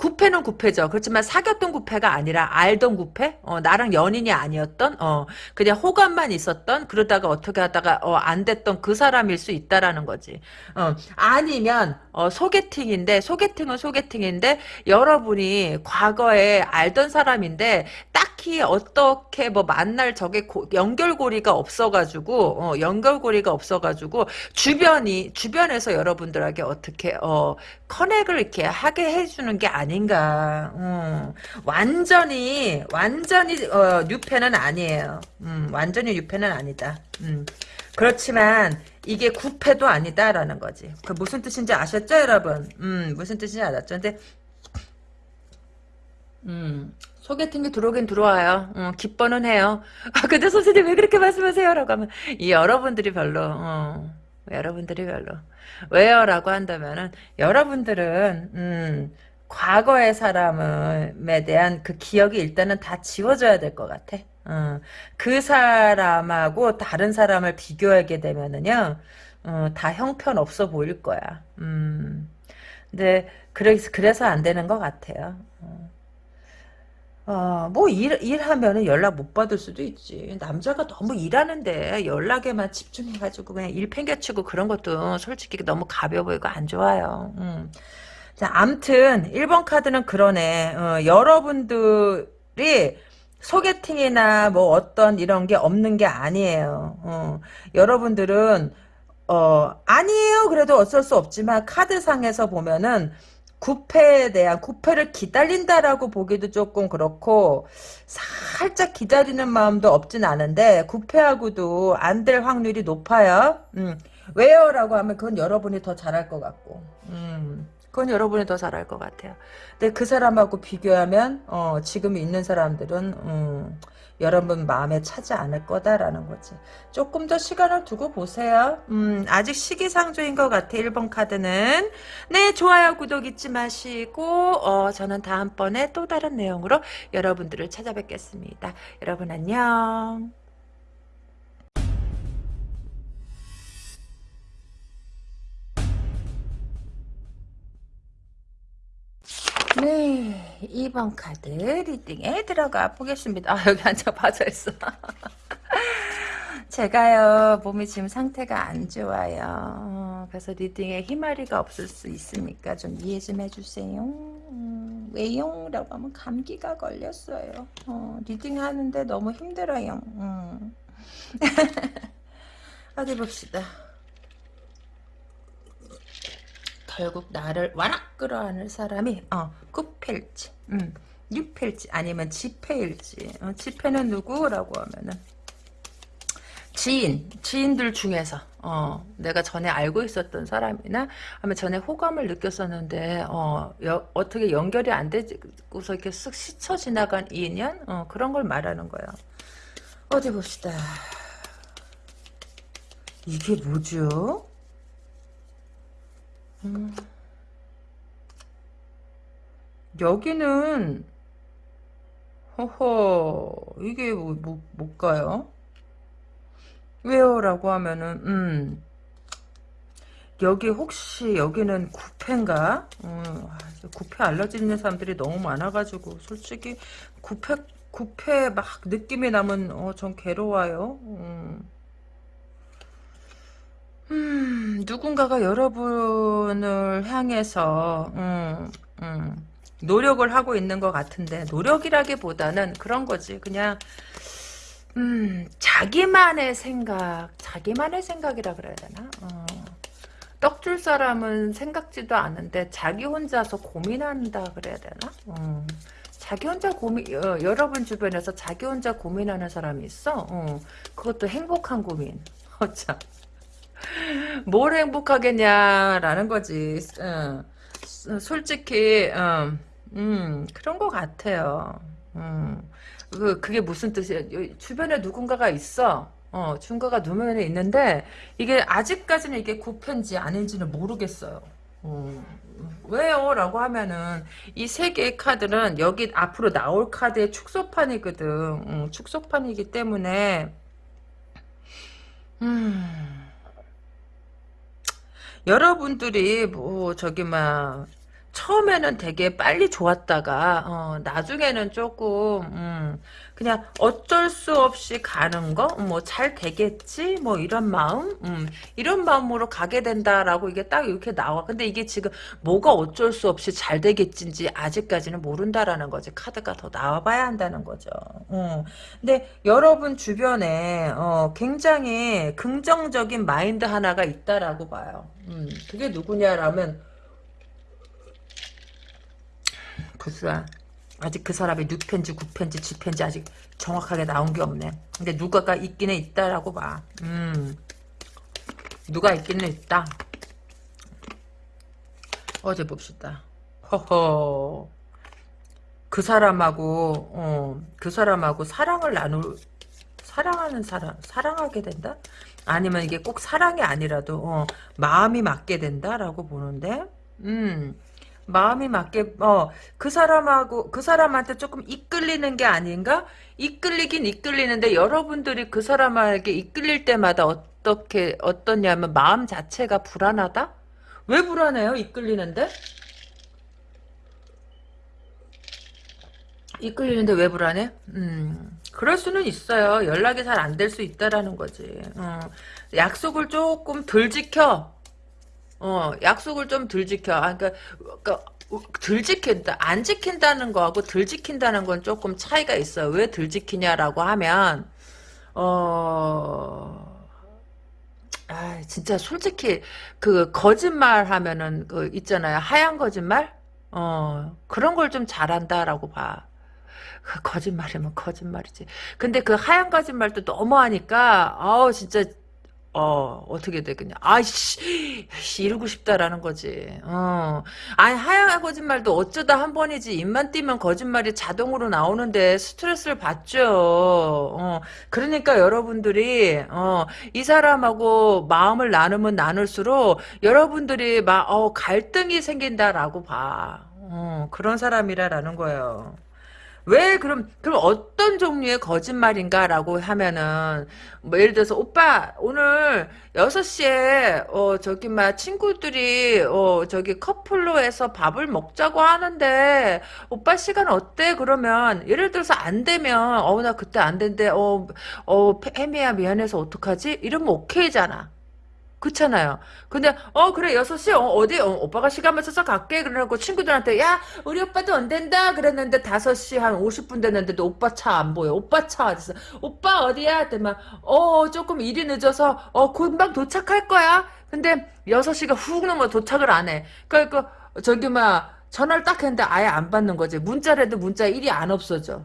[SPEAKER 1] 구패는 구패죠. 그렇지만 사귀었던 구패가 아니라 알던 구패? 어, 나랑 연인이 아니었던, 어, 그냥 호감만 있었던, 그러다가 어떻게 하다가, 어, 안 됐던 그 사람일 수 있다라는 거지. 어, 아니면, 어, 소개팅인데, 소개팅은 소개팅인데, 여러분이 과거에 알던 사람인데, 딱히 어떻게 뭐 만날 적에 고, 연결고리가 없어가지고, 어, 연결고리가 없어가지고, 주변이, 주변에서 여러분들에게 어떻게, 어, 커넥을 이렇게 하게 해주는 게 아 닌가. 음, 완전히 완전히 어, 뉴페는 아니에요. 음, 완전히 뉴페는 아니다. 음, 그렇지만 이게 구패도 아니다라는 거지. 그 무슨 뜻인지 아셨죠, 여러분? 음, 무슨 뜻인지 알았죠? 근데 음, 소개팅이 들어오긴 들어와요. 어, 기뻐는 해요. 아, 근데 선생님 왜 그렇게 말씀하세요? 라고 하면, 이 여러분들이 별로, 어, 여러분들이 별로. 왜요? 라고 한다면은, 여러분들은, 음, 과거의 사람에 대한 그 기억이 일단은 다 지워져야 될 것 같아. 어, 그 사람하고 다른 사람을 비교하게 되면은요, 어, 다 형편없어 보일 거야. 음, 근데, 그래서, 그래서 안 되는 것 같아요. 어. 어, 뭐, 일, 일하면은 연락 못 받을 수도 있지. 남자가 너무 일하는데 연락에만 집중해가지고 그냥 일 팽개치고 그런 것도 솔직히 너무 가벼워 보이고 안 좋아요. 음. 자, 암튼, 1번 카드는 그러네. 어, 여러분들이 소개팅이나 뭐 어떤 이런 게 없는 게 아니에요. 어, 여러분들은, 어, 아니에요. 그래도 어쩔 수 없지만 카드상에서 보면은 구패에 대한 구패를 기다린다라고 보기도 조금 그렇고 살짝 기다리는 마음도 없진 않은데 구패하고도 안 될 확률이 높아요. 음. 왜요? 라고 하면 그건 여러분이 더 잘할 것 같고 음. 그건 여러분이 더 잘할 것 같아요. 근데 그 사람하고 비교하면 어, 지금 있는 사람들은 음, 여러분 마음에 차지 않을 거다라는 거지. 조금 더 시간을 두고 보세요. 음, 아직 시기상조인 것 같아. 1번 카드는. 네, 좋아요, 구독 잊지 마시고 어, 저는 다음번에 또 다른 내용으로 여러분들을 찾아뵙겠습니다. 여러분 안녕. 네, 2번 카드 reading에 들어가 보겠습니다. 아, 여기 앉아 빠져 있어. 제가요, 몸이 지금 상태가 안 좋아요. 어, 그래서 reading에 희마리가 없을 수 있으니까 좀 이해 좀 해주세요. 음, 왜요? 라고 하면 감기가 걸렸어요. 어, reading 하는데 너무 힘들어요. 음. 어디 봅시다. 결국 나를 와락 끌어안을 사람이 어 쿠펠지 음, 유펠지 아니면 지폐일지. 어, 지폐는 누구라고 하면은 지인 지인들 중에서 어 내가 전에 알고 있었던 사람이나 아니면 전에 호감을 느꼈었는데 어 여, 어떻게 연결이 안 되고서 이렇게 쓱 스쳐 지나간 인연? 어 그런 걸 말하는 거예요. 어디 봅시다. 이게 뭐죠? 음. 여기는 허허 이게 뭐, 뭐 뭘까요? 왜요? 라고 하면은 음 여기 혹시 여기는 구패인가? 음, 구패 알러지 있는 사람들이 너무 많아가지고 솔직히 구패 구패 막 느낌이 나면 어, 전 괴로워요. 음. 누군가가 여러분을 향해서 음, 음, 노력을 하고 있는 것 같은데 노력이라기보다는 그런 거지. 그냥 음, 자기만의 생각, 자기만의 생각이라 그래야 되나? 어. 떡줄 사람은 생각지도 않은데 자기 혼자서 고민한다 그래야 되나? 어. 자기 혼자 고민, 어, 여러분 주변에서 자기 혼자 고민하는 사람이 있어? 어. 그것도 행복한 고민. 어참. 뭘 행복하겠냐라는 거지. 어, 솔직히 어, 음, 그런 것 같아요. 음, 그, 그게 무슨 뜻이에요? 주변에 누군가가 있어. 어, 중가가 누면에 있는데 이게 아직까지는 이게 구편지 아닌지는 모르겠어요. 어, 왜요? 라고 하면은 이 세 개의 카드는 여기 앞으로 나올 카드의 축소판이거든. 음, 축소판이기 때문에 음. 여러분들이 뭐 저기 막 처음에는 되게 빨리 좋았다가 어, 나중에는 조금 음, 그냥 어쩔 수 없이 가는 거? 뭐 잘 되겠지? 뭐 이런 마음? 음, 이런 마음으로 가게 된다라고 이게 딱 이렇게 나와. 근데 이게 지금 뭐가 어쩔 수 없이 잘 되겠지 아직까지는 모른다라는 거지. 카드가 더 나와봐야 한다는 거죠. 어. 근데 여러분 주변에 어, 굉장히 긍정적인 마인드 하나가 있다라고 봐요. 음, 그게 누구냐라면 글쎄 아직 그 사람이 6편지 9편지 10편지 아직 정확하게 나온 게 없네. 근데 누가가 있기는 있다라고 봐. 음. 누가 있기는 있다. 어제 봅시다. 허허. 그그 사람하고 어, 그 사람하고 사랑을 나눌 사랑하는 사람 사랑하게 된다? 아니면 이게 꼭 사랑이 아니라도 어, 마음이 맞게 된다라고 보는데? 음 마음이 맞게 어 그 사람하고 그 사람한테 조금 이끌리는 게 아닌가? 이끌리긴 이끌리는데 여러분들이 그 사람에게 이끌릴 때마다 어떻게 어떻냐면 마음 자체가 불안하다? 왜 불안해요? 이끌리는데? 이끌리는데 왜 불안해? 음, 그럴 수는 있어요. 연락이 잘 안 될 수 있다라는 거지. 어, 약속을 조금 덜 지켜. 어, 약속을 좀 덜 지켜. 아, 그러니까, 그러니까 덜 지킨다. 안 지킨다는 거하고 덜 지킨다는 건 조금 차이가 있어요. 왜 덜 지키냐라고 하면, 어, 아, 진짜 솔직히, 그, 거짓말 하면은, 그, 있잖아요. 하얀 거짓말? 어, 그런 걸 좀 잘한다라고 봐. 그 거짓말이면 거짓말이지. 근데 그 하얀 거짓말도 너무 하니까, 아우, 진짜, 어, 어떻게 되겠냐. 아이씨, 이러고 싶다라는 거지. 어. 아니, 하얀 거짓말도 어쩌다 한 번이지. 입만 띄면 거짓말이 자동으로 나오는데 스트레스를 받죠. 어. 그러니까 여러분들이, 어, 이 사람하고 마음을 나누면 나눌수록 여러분들이 막, 어, 갈등이 생긴다라고 봐. 어, 그런 사람이라라는 거예요. 왜 그럼 그럼 어떤 종류의 거짓말인가라고 하면은 뭐 예를 들어서 오빠 오늘 6시에 어 저기 막 친구들이 어 저기 커플로 해서 밥을 먹자고 하는데 오빠 시간 어때? 그러면 예를 들어서 안 되면 어 나 그때 안 된대. 어어 혜미야 미안해서 어떡하지? 이러면 오케이잖아. 그렇잖아요. 근데 어 그래 6시 어, 디 어, 오빠가 시간 맞춰서 갈게 그러고 친구들한테 야 우리 오빠도 안 된다 그랬는데 5시 한 50분 됐는데도 오빠 차 안 보여. 오빠 차 어딨어? 오빠 어디야? 그랬더니 어 조금 일이 늦어서 어 금방 도착할 거야. 근데 6시가 훅 넘어 도착을 안 해. 그러니까 저기 막 전화를 딱 했는데 아예 안 받는 거지. 문자라도 문자 일이 안 없어져.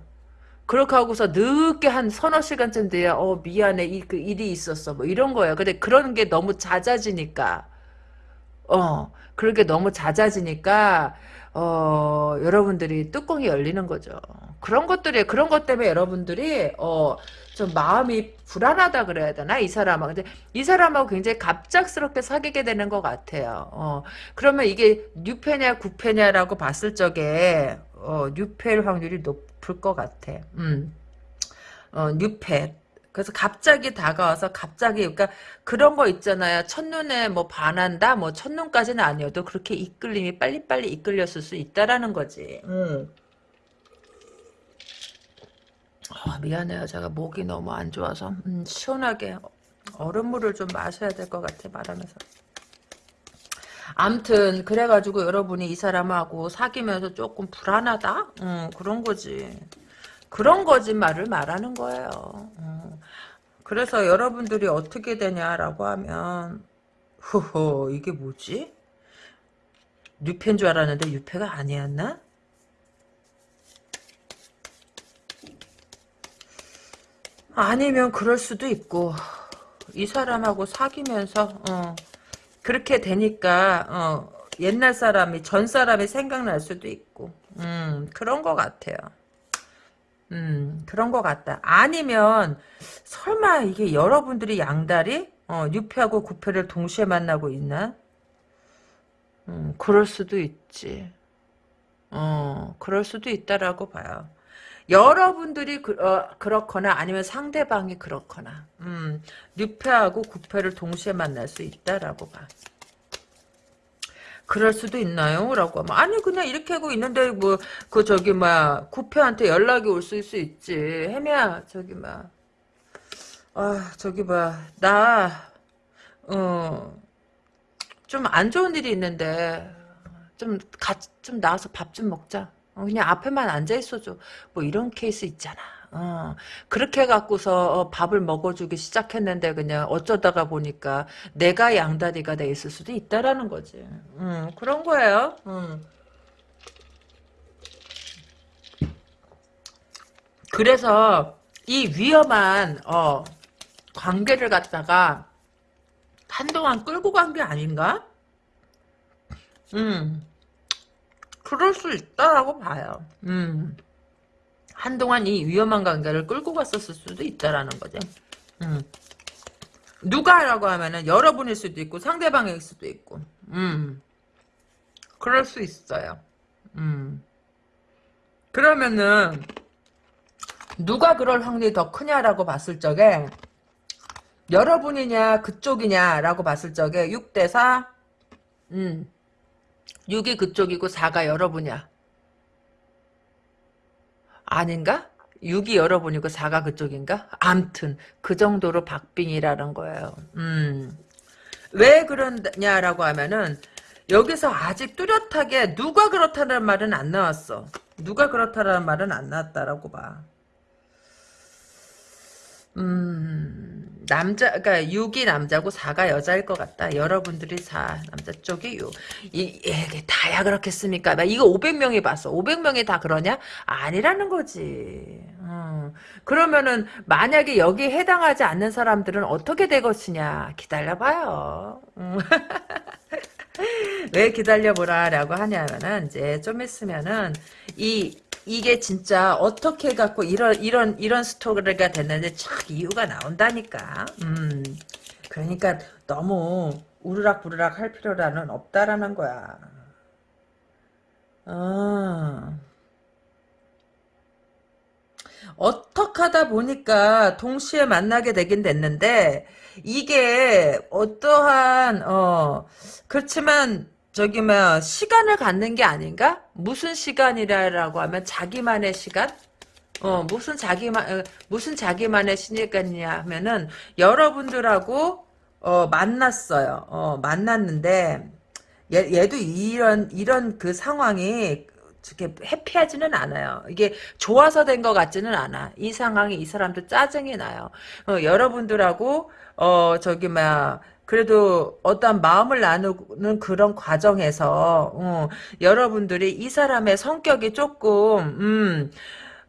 [SPEAKER 1] 그렇게 하고서 늦게 한 서너 시간쯤 돼야 어 미안해 이 그 일이 있었어 뭐 이런 거예요. 근데 그런 게 너무 잦아지니까 어 그렇게 너무 잦아지니까 어 여러분들이 뚜껑이 열리는 거죠. 그런 것들이 그런 것 때문에 여러분들이 어 좀 마음이 불안하다 그래야 되나 이 사람하고 근데 이 사람하고 굉장히 갑작스럽게 사귀게 되는 것 같아요. 어 그러면 이게 뉴페냐 구페냐라고 봤을 적에 어 뉴페일 확률이 높 아플 것 같아. 음. 어, 뉴펫. 그래서 갑자기 다가와서 갑자기 그러니까 그런 거 있잖아요. 첫눈에 뭐 반한다. 뭐 첫눈까지는 아니어도 그렇게 이끌림이 빨리빨리 이끌렸을 수 있다라는 거지. 음. 어, 미안해요. 제가 목이 너무 안 좋아서 음, 시원하게 얼음물을 좀 마셔야 될 것 같아 말하면서. 암튼 그래가지고 여러분이 이 사람하고 사귀면서 조금 불안하다? 음, 그런 거지. 그런 거짓말을 말하는 거예요. 음. 그래서 여러분들이 어떻게 되냐라고 하면 허허 이게 뭐지? 뉴페인 줄 알았는데 뉴페가 아니었나? 아니면 그럴 수도 있고 이 사람하고 사귀면서 어, 그렇게 되니까 어, 옛날 사람이 전 사람이 생각날 수도 있고 음, 그런 것 같아요. 음, 그런 것 같다. 아니면 설마 이게 여러분들이 양다리 어, 뉴페하고 구패를 동시에 만나고 있나? 음, 그럴 수도 있지. 어, 그럴 수도 있다라고 봐요. 여러분들이 그, 어, 그렇거나 아니면 상대방이 그렇거나 음, 뉴페하고 구패를 동시에 만날 수 있다라고 봐. 그럴 수도 있나요? 라고 하면 아니 그냥 이렇게 하고 있는데 뭐 그 저기 막 구패한테 연락이 올 수 있지 혜미야 저기 막 아 저기 막나 어좀 안 좋은 일이 있는데 좀 같이 좀 나와서 밥 좀 먹자 어, 그냥 앞에만 앉아있어줘. 뭐 이런 케이스 있잖아. 어, 그렇게 해갖고서 어, 밥을 먹어주기 시작했는데 그냥 어쩌다가 보니까 내가 양다리가 돼 있을 수도 있다라는 거지. 음, 그런 거예요. 음. 그래서 이 위험한 어, 관계를 갖다가 한동안 끌고 간 게 아닌가? 음. 그럴 수 있다라고 봐요. 음. 한동안 이 위험한 관계를 끌고 갔었을 수도 있다라는 거죠. 음. 누가라고 하면은 여러분일 수도 있고 상대방일 수도 있고. 음. 그럴 수 있어요. 음. 그러면은 누가 그럴 확률이 더 크냐라고 봤을 적에 여러분이냐 그쪽이냐라고 봤을 적에 6대 4 음. 6이 그쪽이고 4가 여러분이야. 아닌가? 6이 여러분이고 4가 그쪽인가? 암튼 그 정도로 박빙이라는 거예요. 음. 왜 그러냐라고 하면은 여기서 아직 뚜렷하게 누가 그렇다는 말은 안 나왔어. 누가 그렇다는 말은 안 나왔다라고 봐. 음, 남자, 그니까 6이 남자고 4가 여자일 것 같다. 여러분들이 4, 남자 쪽이 6. 이, 이게 다야 그렇겠습니까? 나 이거 500명이 봤어. 500명이 다 그러냐? 아니라는 거지. 음, 그러면은, 만약에 여기에 해당하지 않는 사람들은 어떻게 될 것이냐? 기다려봐요. 음. 왜 기다려보라라고 하냐면은, 이제 좀 있으면은, 이, 이게 진짜 어떻게 해갖고 이런 이런 이런 스토리가 됐는데 참 이유가 나온다니까. 음. 그러니까 너무 우르락부르락 할 필요라는 없다라는 거야. 어. 어떻게 하다 보니까 동시에 만나게 되긴 됐는데 이게 어떠한 어 그렇지만 저기 뭐 시간을 갖는 게 아닌가? 무슨 시간이라고 하면 자기만의 시간? 어 무슨 자기만 어, 무슨 자기만의 시간이냐 하면은 여러분들하고 어 만났어요. 어 만났는데 얘, 얘도 이런 이런 그 상황이 이렇게 해피하지는 않아요. 이게 좋아서 된 것 같지는 않아. 이 상황이 이 사람도 짜증이 나요. 어, 여러분들하고 어 저기 막 그래도 어떤 마음을 나누는 그런 과정에서 어, 여러분들이 이 사람의 성격이 조금 음,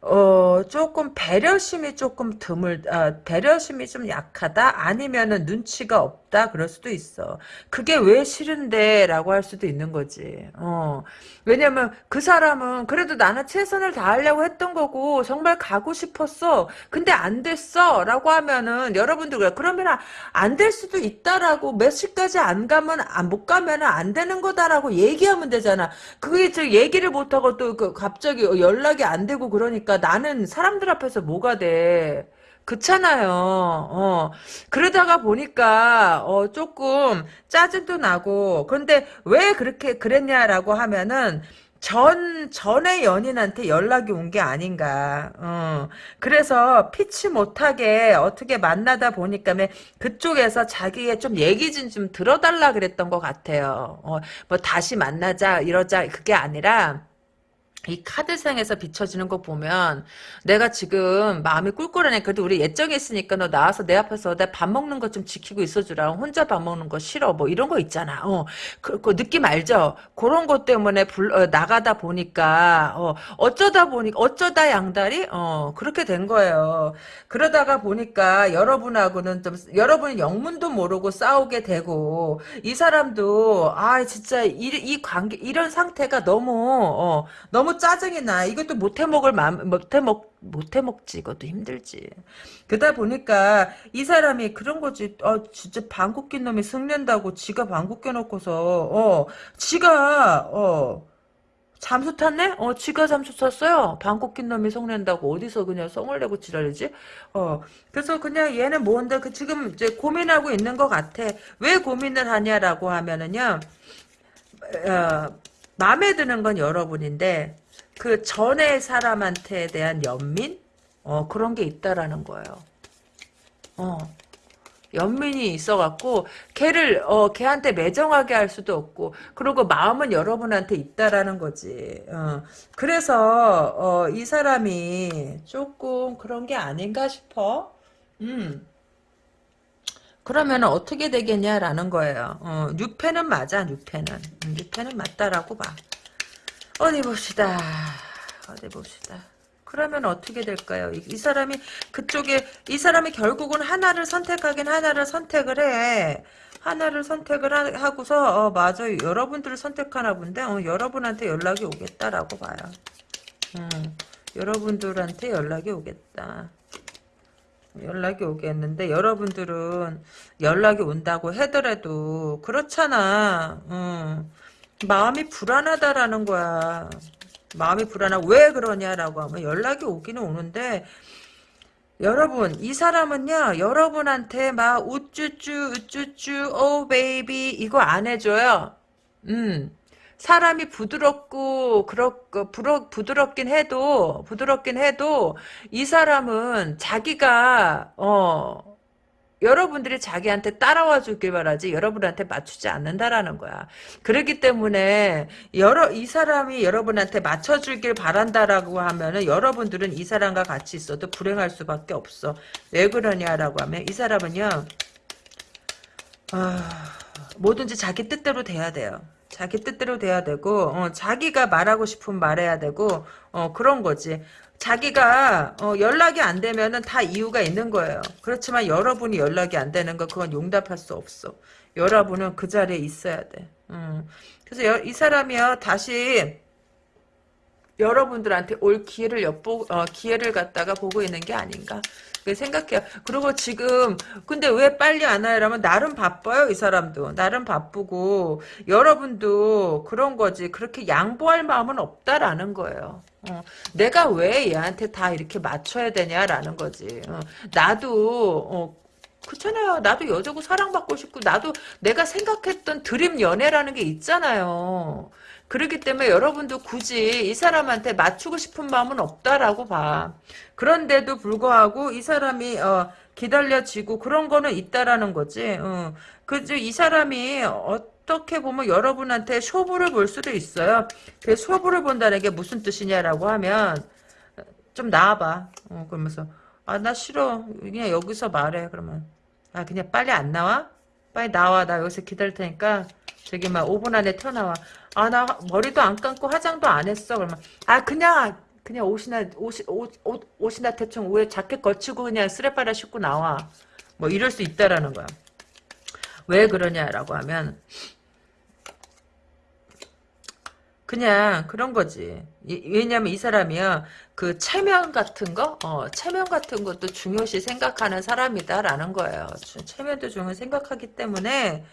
[SPEAKER 1] 어, 조금 배려심이 조금 드물, 아, 배려심이 좀 약하다? 아니면은 눈치가 없 다? 그럴 수도 있어. 그게 왜 싫은데? 라고 할 수도 있는 거지. 어. 왜냐면 그 사람은 그래도 나는 최선을 다하려고 했던 거고, 정말 가고 싶었어. 근데 안 됐어. 라고 하면은, 여러분들. 그러면 안 될 수도 있다라고, 몇 시까지 안 가면, 안, 못 가면은 안 되는 거다라고 얘기하면 되잖아. 그게 저 얘기를 못하고 또 그 갑자기 연락이 안 되고 그러니까 나는 사람들 앞에서 뭐가 돼. 그렇잖아요. 어. 그러다가 보니까 어 조금 짜증도 나고 그런데 왜 그렇게 그랬냐라고 하면은 전 전에 연인한테 연락이 온 게 아닌가. 어. 그래서 피치 못하게 어떻게 만나다 보니까 그쪽에서 자기의 좀 얘기 좀, 좀 들어달라 그랬던 것 같아요. 어. 뭐 다시 만나자 이러자 그게 아니라 이 카드상에서 비춰지는 거 보면 내가 지금 마음이 꿀꿀하네. 그래도 우리 예정이 있으니까 너 나와서 내 앞에서 내 밥 먹는 거 좀 지키고 있어주라. 혼자 밥 먹는 거 싫어. 뭐 이런 거 있잖아. 어, 그, 그 느낌 알죠? 그런 것 때문에 불, 어, 나가다 보니까 어, 어쩌다 보니까 어쩌다 양다리 어 그렇게 된 거예요. 그러다가 보니까 여러분하고는 좀 여러분이 영문도 모르고 싸우게 되고 이 사람도 아 진짜 이, 이 관계 이런 상태가 너무 어, 너무 짜증이 나. 이것도 못해 먹을 마음, 못해 먹, 못해 먹지. 이것도 힘들지. 그러다 보니까 이 사람이 그런 거지. 어, 진짜 방귀 낀 놈이 승낸다고 지가 방귀 껴놓고서, 어, 지가, 어, 잠수 탔네? 어, 지가 잠수 탔어요. 방귀 낀 놈이 성낸다고 어디서 그냥 성을 내고 지랄이지? 어, 그래서 그냥 얘는 뭔데, 그 지금 이제 고민하고 있는 것 같아. 왜 고민을 하냐라고 하면은요, 어, 마음에 드는 건 여러분인데 그 전에 사람한테 대한 연민? 어 그런 게 있다라는 거예요. 어 연민이 있어갖고 걔를 어 걔한테 매정하게 할 수도 없고 그리고 마음은 여러분한테 있다라는 거지. 어 그래서 어 이 사람이 조금 그런 게 아닌가 싶어. 음. 그러면 어떻게 되겠냐라는 거예요. 어, 뉴페는 맞아, 뉴페는. 음, 뉴페는 맞다라고 봐. 어디 봅시다. 어디 봅시다. 그러면 어떻게 될까요? 이, 이, 사람이 그쪽에 이 사람이 결국은 하나를 선택하긴 하나를 선택을 해. 하나를 선택을 하, 하고서 어, 맞아 여러분들을 선택하나 본데 어, 여러분한테 연락이 오겠다라고 봐요. 음, 여러분들한테 연락이 오겠다. 연락이 오겠는데 여러분들은 연락이 온다고 하더라도 그렇잖아. 음, 마음이 불안하다라는 거야. 마음이 불안하고 왜 그러냐라고 하면 연락이 오기는 오는데 여러분 이 사람은요 여러분한테 막 우쭈쭈 우쭈쭈 오 베이비 이거 안 해줘요 음 사람이 부드럽고 그렇고 부러, 부드럽긴 해도 부드럽긴 해도 이 사람은 자기가 어 여러분들이 자기한테 따라와 주길 바라지 여러분한테 맞추지 않는다라는 거야. 그렇기 때문에 여러 이 사람이 여러분한테 맞춰 주길 바란다라고 하면은 여러분들은 이 사람과 같이 있어도 불행할 수밖에 없어. 왜 그러냐라고 하면 이 사람은요. 아, 뭐든지 자기 뜻대로 돼야 돼요. 자기 뜻대로 돼야 되고 어, 자기가 말하고 싶은 말해야 되고 어, 그런 거지. 자기가 어, 연락이 안 되면은 다 이유가 있는 거예요. 그렇지만 여러분이 연락이 안 되는 거 그건 용납할 수 없어. 여러분은 그 자리에 있어야 돼. 음. 그래서 여, 이 사람이요 다시 여러분들한테 올 기회를 엿보 어, 기회를 갖다가 보고 있는 게 아닌가 생각해요. 그리고 지금 근데 왜 빨리 안 와요? 라면 나름 바빠요 이 사람도 나름 바쁘고 여러분도 그런 거지 그렇게 양보할 마음은 없다라는 거예요. 어, 내가 왜 얘한테 다 이렇게 맞춰야 되냐라는 거지. 어, 나도 어, 그렇잖아요. 나도 여자고 사랑받고 싶고 나도 내가 생각했던 드림 연애라는 게 있잖아요. 그렇기 때문에 여러분도 굳이 이 사람한테 맞추고 싶은 마음은 없다라고 봐. 그런데도 불구하고 이 사람이 어, 기다려지고 그런 거는 있다라는 거지. 어. 그죠? 이 사람이 어떻게 보면 여러분한테 쇼부를 볼 수도 있어요. 그 쇼부를 본다는 게 무슨 뜻이냐라고 하면 좀 나와봐. 어, 그러면서 아 나 싫어. 그냥 여기서 말해. 그러면 아 그냥 빨리 안 나와? 빨리 나와. 나 여기서 기다릴 테니까 저기 막 5분 안에 튀어나와. 아, 나 머리도 안 감고 화장도 안 했어. 그러면 아, 그냥 그냥 옷이나 옷, 옷, 옷, 옷이나 대충 왜 자켓 걸치고 그냥 쓰레빠라 신고 나와. 뭐 이럴 수 있다라는 거야. 왜 그러냐라고 하면 그냥 그런 거지. 이, 왜냐면 이 사람이요. 그 체면 같은 거, 어, 체면 같은 것도 중요시 생각하는 사람이다라는 거예요. 체면도 중요 생각하기 때문에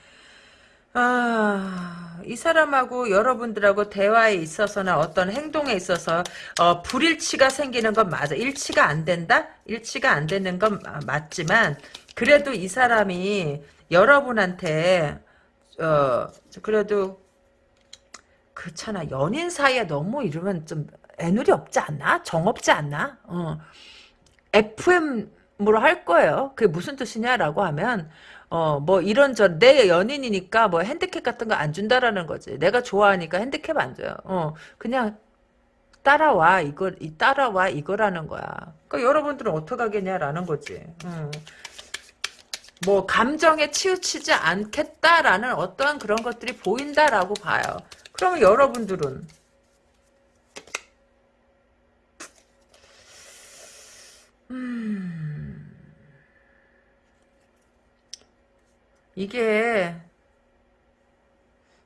[SPEAKER 1] 아, 이 사람하고 여러분들하고 대화에 있어서나 어떤 행동에 있어서 어, 불일치가 생기는 건 맞아. 일치가 안 된다? 일치가 안 되는 건 맞지만 그래도 이 사람이 여러분한테 어, 그래도 그렇잖아. 연인 사이에 너무 이러면 좀 애누리 없지 않나? 정 없지 않나? 어. FM으로 할 거예요. 그게 무슨 뜻이냐라고 하면 어, 뭐 이런저런 내 연인이니까 뭐 핸디캡 같은 거 안 준다라는 거지. 내가 좋아하니까 핸디캡 안 줘요. 어, 그냥 따라와 이거 이 따라와 이거라는 거야. 그러니까 여러분들은 어떻게 하겠냐라는 거지. 음. 뭐 감정에 치우치지 않겠다라는 어떠한 그런 것들이 보인다라고 봐요. 그러면 여러분들은 음. 이게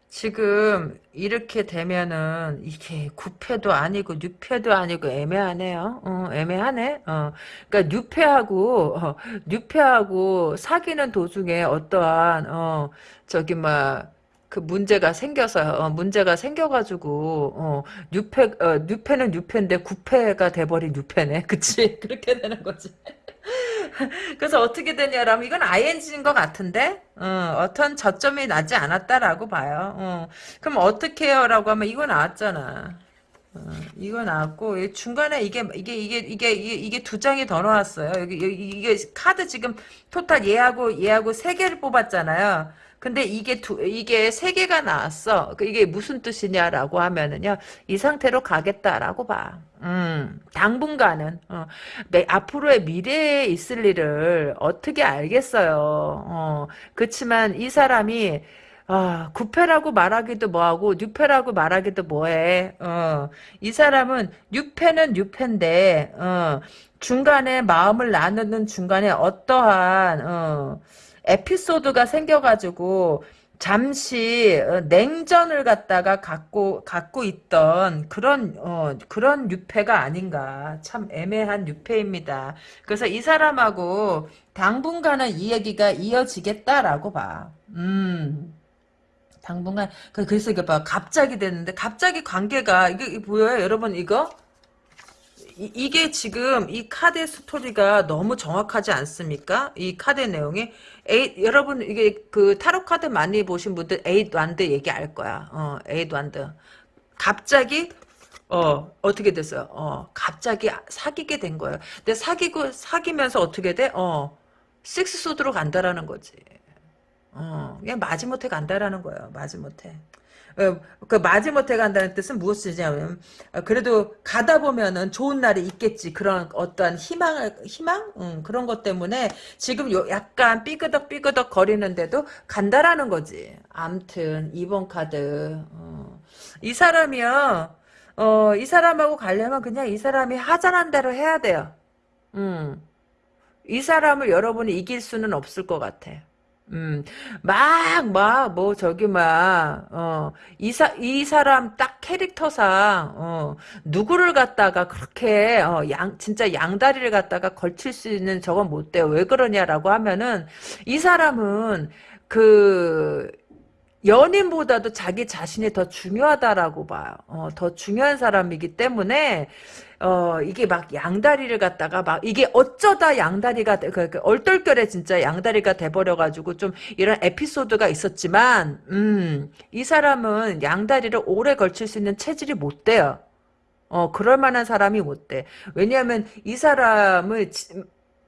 [SPEAKER 1] 지금 이렇게 되면은 이게 구패도 아니고 뉴패도 아니고 애매하네요. 어, 애매하네. 어. 그러니까 뉴패하고 어, 뉴패하고 사귀는 도중에 어떠한 어, 저기 막 그 문제가 생겨서 어, 문제가 생겨가지고 어, 뉴패 어, 뉴패는 뉴패인데 구패가 돼버린 뉴패네, 그치? 그렇게 되는 거지. 그래서 어떻게 되냐라면 이건 ING인 것 같은데 어, 떤 저점이 나지 않았다라고 봐요. 어, 그럼 어떻게 해요 라고 하면 이거 나왔잖아. 어, 이거 나왔고 중간에 이게 이게 이게 이게 이게, 두 장이 더 나왔어요. 여기 이게 카드 지금 토탈 얘하고 얘하고 세 개를 뽑았잖아요. 근데 이게 두, 이게 세 개가 나왔어. 그 이게 무슨 뜻이냐라고 하면은요, 이 상태로 가겠다라고 봐. 음, 당분간은, 어, 내 앞으로의 미래에 있을 일을 어떻게 알겠어요. 어, 그렇지만 이 사람이, 아, 구패라고 말하기도 뭐하고, 뉴패라고 말하기도 뭐해. 어, 이 사람은, 뉴패는 뉴패인데, 어, 중간에 마음을 나누는 중간에 어떠한, 어, 에피소드가 생겨가지고 잠시 어, 냉전을 갖다가 갖고 갖고 있던 그런 어, 그런 유패가 아닌가 참 애매한 유패입니다. 그래서 이 사람하고 당분간은 이 얘기가 이어지겠다라고 봐. 음. 당분간 그- 그래서 이게 봐 갑자기 됐는데 갑자기 관계가 이게, 이게 보여요 여러분 이거 이, 게 지금 이 카드 스토리가 너무 정확하지 않습니까? 이 카드 내용이 에이, 여러분 이게 그 타로 카드 많이 보신 분들 eight wand 얘기 알 거야. 어, eight wand. 갑자기 어 어떻게 됐어요? 어 갑자기 사귀게 된 거예요. 근데 사귀고 사귀면서 어떻게 돼? 어 six sword로 간다라는 거지. 어 그냥 마지못해 간다라는 거예요. 마지못해. 어, 그 마지못해 간다는 뜻은 무엇이냐면 어, 그래도 가다 보면은 좋은 날이 있겠지 그런 어떠한 희망을 희망 음, 그런 것 때문에 지금 요 약간 삐그덕 삐그덕 거리는데도 간다라는 거지. 암튼 2번 카드 어. 이 사람이요. 어, 이 사람하고 가려면 그냥 이 사람이 하자는 대로 해야 돼요. 음. 이 사람을 여러분이 이길 수는 없을 것 같아. 음, 막, 막, 뭐, 저기, 막, 어, 이 사, 이 사람 딱 캐릭터상, 어, 누구를 갖다가 그렇게, 어, 양, 진짜 양다리를 갖다가 걸칠 수 있는 저건 못 돼요. 왜 그러냐라고 하면은, 이 사람은, 그, 연인보다도 자기 자신이 더 중요하다라고 봐요. 어, 더 중요한 사람이기 때문에 어 이게 막 양다리를 갖다가 막 이게 어쩌다 양다리가 그, 그 얼떨결에 진짜 양다리가 돼버려 가지고 좀 이런 에피소드가 있었지만 음 이 사람은 양다리를 오래 걸칠 수 있는 체질이 못 돼요. 어 그럴 만한 사람이 못 돼. 왜냐하면 이 사람을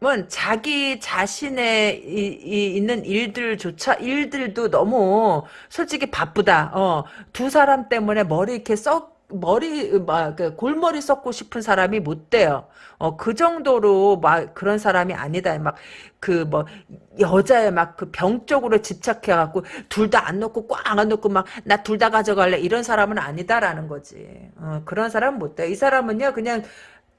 [SPEAKER 1] 은 자기 자신의 이, 이 있는 일들조차 일들도 너무 솔직히 바쁘다. 어, 두 사람 때문에 머리 이렇게 썩 머리 막그 골머리 썩고 싶은 사람이 못 돼요. 어, 그 정도로 막 그런 사람이 아니다. 막 그 뭐 여자의 막그 병적으로 집착해 갖고 둘 다 안 놓고 꽉 안 놓고 막 나 둘 다 가져갈래 이런 사람은 아니다라는 거지. 어, 그런 사람은 못 돼. 이 사람은요 그냥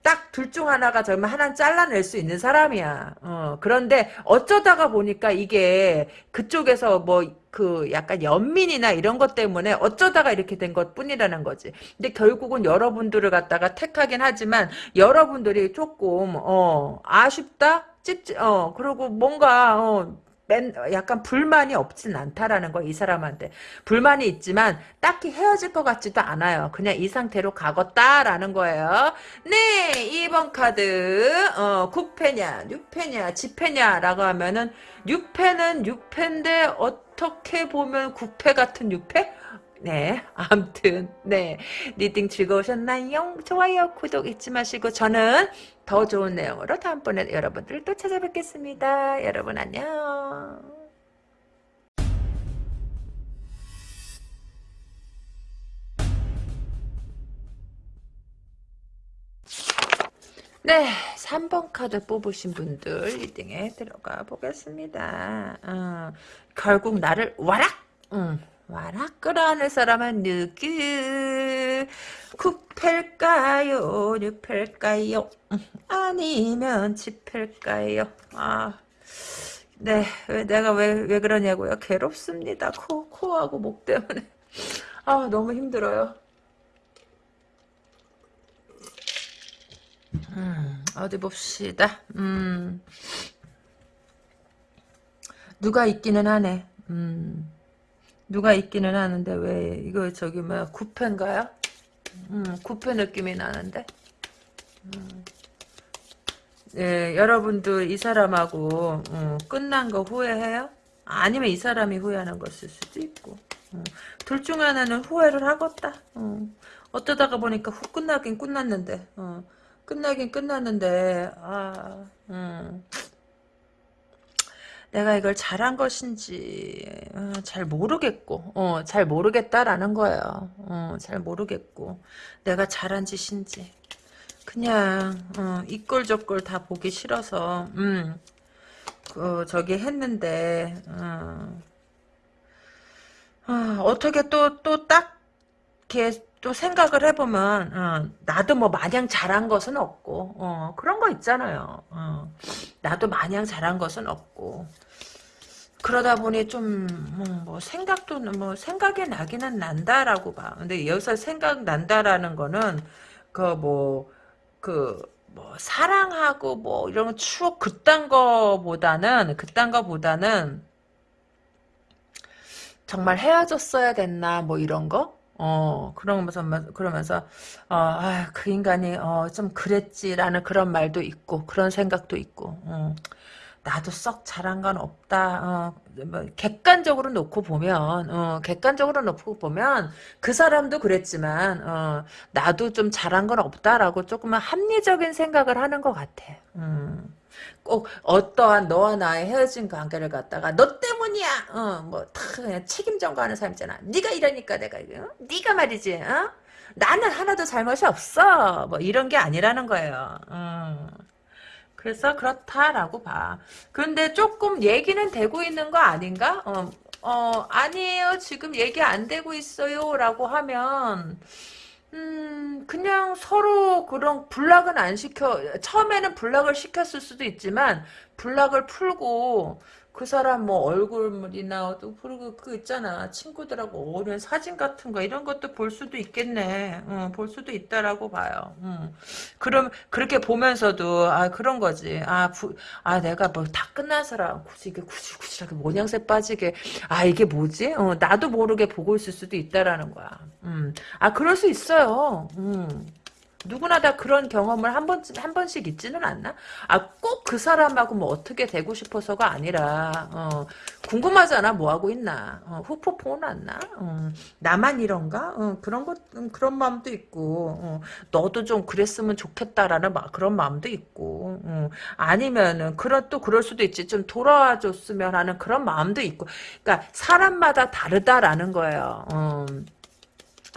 [SPEAKER 1] 딱 둘 중 하나가 정말 하나는 잘라낼 수 있는 사람이야. 어, 그런데 어쩌다가 보니까 이게 그쪽에서 뭐 그 약간 연민이나 이런 것 때문에 어쩌다가 이렇게 된 것 뿐이라는 거지. 근데 결국은 여러분들을 갖다가 택하긴 하지만 여러분들이 조금 어 아쉽다? 찝찝 어 그리고 뭔가 어 맨, 약간 불만이 없진 않다라는 거, 이 사람한테. 불만이 있지만, 딱히 헤어질 것 같지도 않아요. 그냥 이 상태로 가겠다라는 거예요. 네, 2번 카드, 어, 구페냐, 뉴페냐, 지페냐 라고 하면은, 뉴페는 뉴페인데, 어떻게 보면 구페 같은 뉴페? 네, 아무튼 네 reading 즐거우셨나요? 좋아요, 구독 잊지 마시고 저는 더 좋은 내용으로 다음번에 여러분들 또 찾아뵙겠습니다. 여러분 안녕. 네, 3번 카드 뽑으신 분들 리딩에 들어가 보겠습니다. 어, 결국 나를 와락! 음. 와라 끌어안을 사람은 누구 쿠펠까요 뉴펠까요 아니면 지펠까요 아 네, 왜, 내가 왜, 왜 그러냐고요? 괴롭습니다. 코, 코하고 목 때문에. 아, 너무 힘들어요. 음, 어디 봅시다. 음, 누가 있기는 하네. 음. 누가 있기는 하는데 왜 이거 저기 뭐야 구패인가요? 음, 구패 느낌이 나는데 음. 예, 여러분도 이 사람하고 음, 끝난 거 후회해요? 아니면 이 사람이 후회하는 것일 수도 있고 음, 둘중 하나는 후회를 하겠다 음, 어쩌다가 보니까 후 끝나긴 끝났는데 어, 끝나긴 끝났는데 아 음. 내가 이걸 잘한 것인지 어, 잘 모르겠고 어, 잘 모르겠다라는 거예요. 어, 잘 모르겠고 내가 잘한 짓인지 그냥 어, 이꼴 저꼴 다 보기 싫어서 음, 그, 저기 했는데 어, 어, 떻게 또 또 딱 이렇게 또 생각을 해보면 어, 나도 뭐 마냥 잘한 것은 없고 어, 그런 거 있잖아요. 어, 나도 마냥 잘한 것은 없고 그러다 보니 좀, 뭐, 뭐 생각도, 뭐, 생각이 나기는 난다라고 봐. 근데 여기서 생각 난다라는 거는, 그, 뭐, 그, 뭐, 사랑하고, 뭐, 이런 추억, 그딴 거보다는, 그딴 거보다는, 정말 헤어졌어야 됐나, 뭐, 이런 거? 어, 그러면서, 그러면서, 어, 아, 그 인간이, 어, 좀 그랬지라는 그런 말도 있고, 그런 생각도 있고, 어. 나도 썩 잘한 건 없다. 어, 뭐, 객관적으로 놓고 보면, 어, 객관적으로 놓고 보면 그 사람도 그랬지만, 어, 나도 좀 잘한 건 없다라고 조금만 합리적인 생각을 하는 것 같아. 음. 꼭 어떠한 너와 나의 헤어진 관계를 갖다가 너 때문이야. 어, 뭐다 그냥 책임 전가하는 사람 있잖아. 네가 이러니까 내가 어? 네가 말이지. 어? 나는 하나도 잘못이 없어. 뭐 이런 게 아니라는 거예요. 음. 그래서 그렇다라고 봐. 근데 조금 얘기는 되고 있는 거 아닌가? 어, 어, 아니에요. 지금 얘기 안 되고 있어요. 라고 하면, 음, 그냥 서로 그런 불락은 안 시켜, 처음에는 불락을 시켰을 수도 있지만, 불락을 풀고, 그 사람 뭐 얼굴이나 또 그리고 그 있잖아. 친구들하고 어울리는 사진 같은 거 이런 것도 볼 수도 있겠네. 어, 볼 수도 있다라고 봐요. 음. 그럼 그렇게 보면서도 아 그런 거지. 아, 부, 아 내가 뭐 다 끝나서라 굳이 이게 구질구질하게 모양새 빠지게 아 이게 뭐지? 어, 나도 모르게 보고 있을 수도 있다라는 거야. 음. 아 그럴 수 있어요. 음. 누구나 다 그런 경험을 한 번, 한 번씩 있지는 않나? 아, 꼭 그 사람하고 뭐 어떻게 되고 싶어서가 아니라, 어, 궁금하잖아, 뭐 하고 있나? 어, 후폭풍은 났나? 어, 나만 이런가? 어, 그런 것, 음, 그런 마음도 있고, 어, 너도 좀 그랬으면 좋겠다라는 마, 그런 마음도 있고, 어, 아니면은, 그런, 또 그럴 수도 있지. 좀 돌아와 줬으면 하는 그런 마음도 있고. 그러니까, 사람마다 다르다라는 거예요.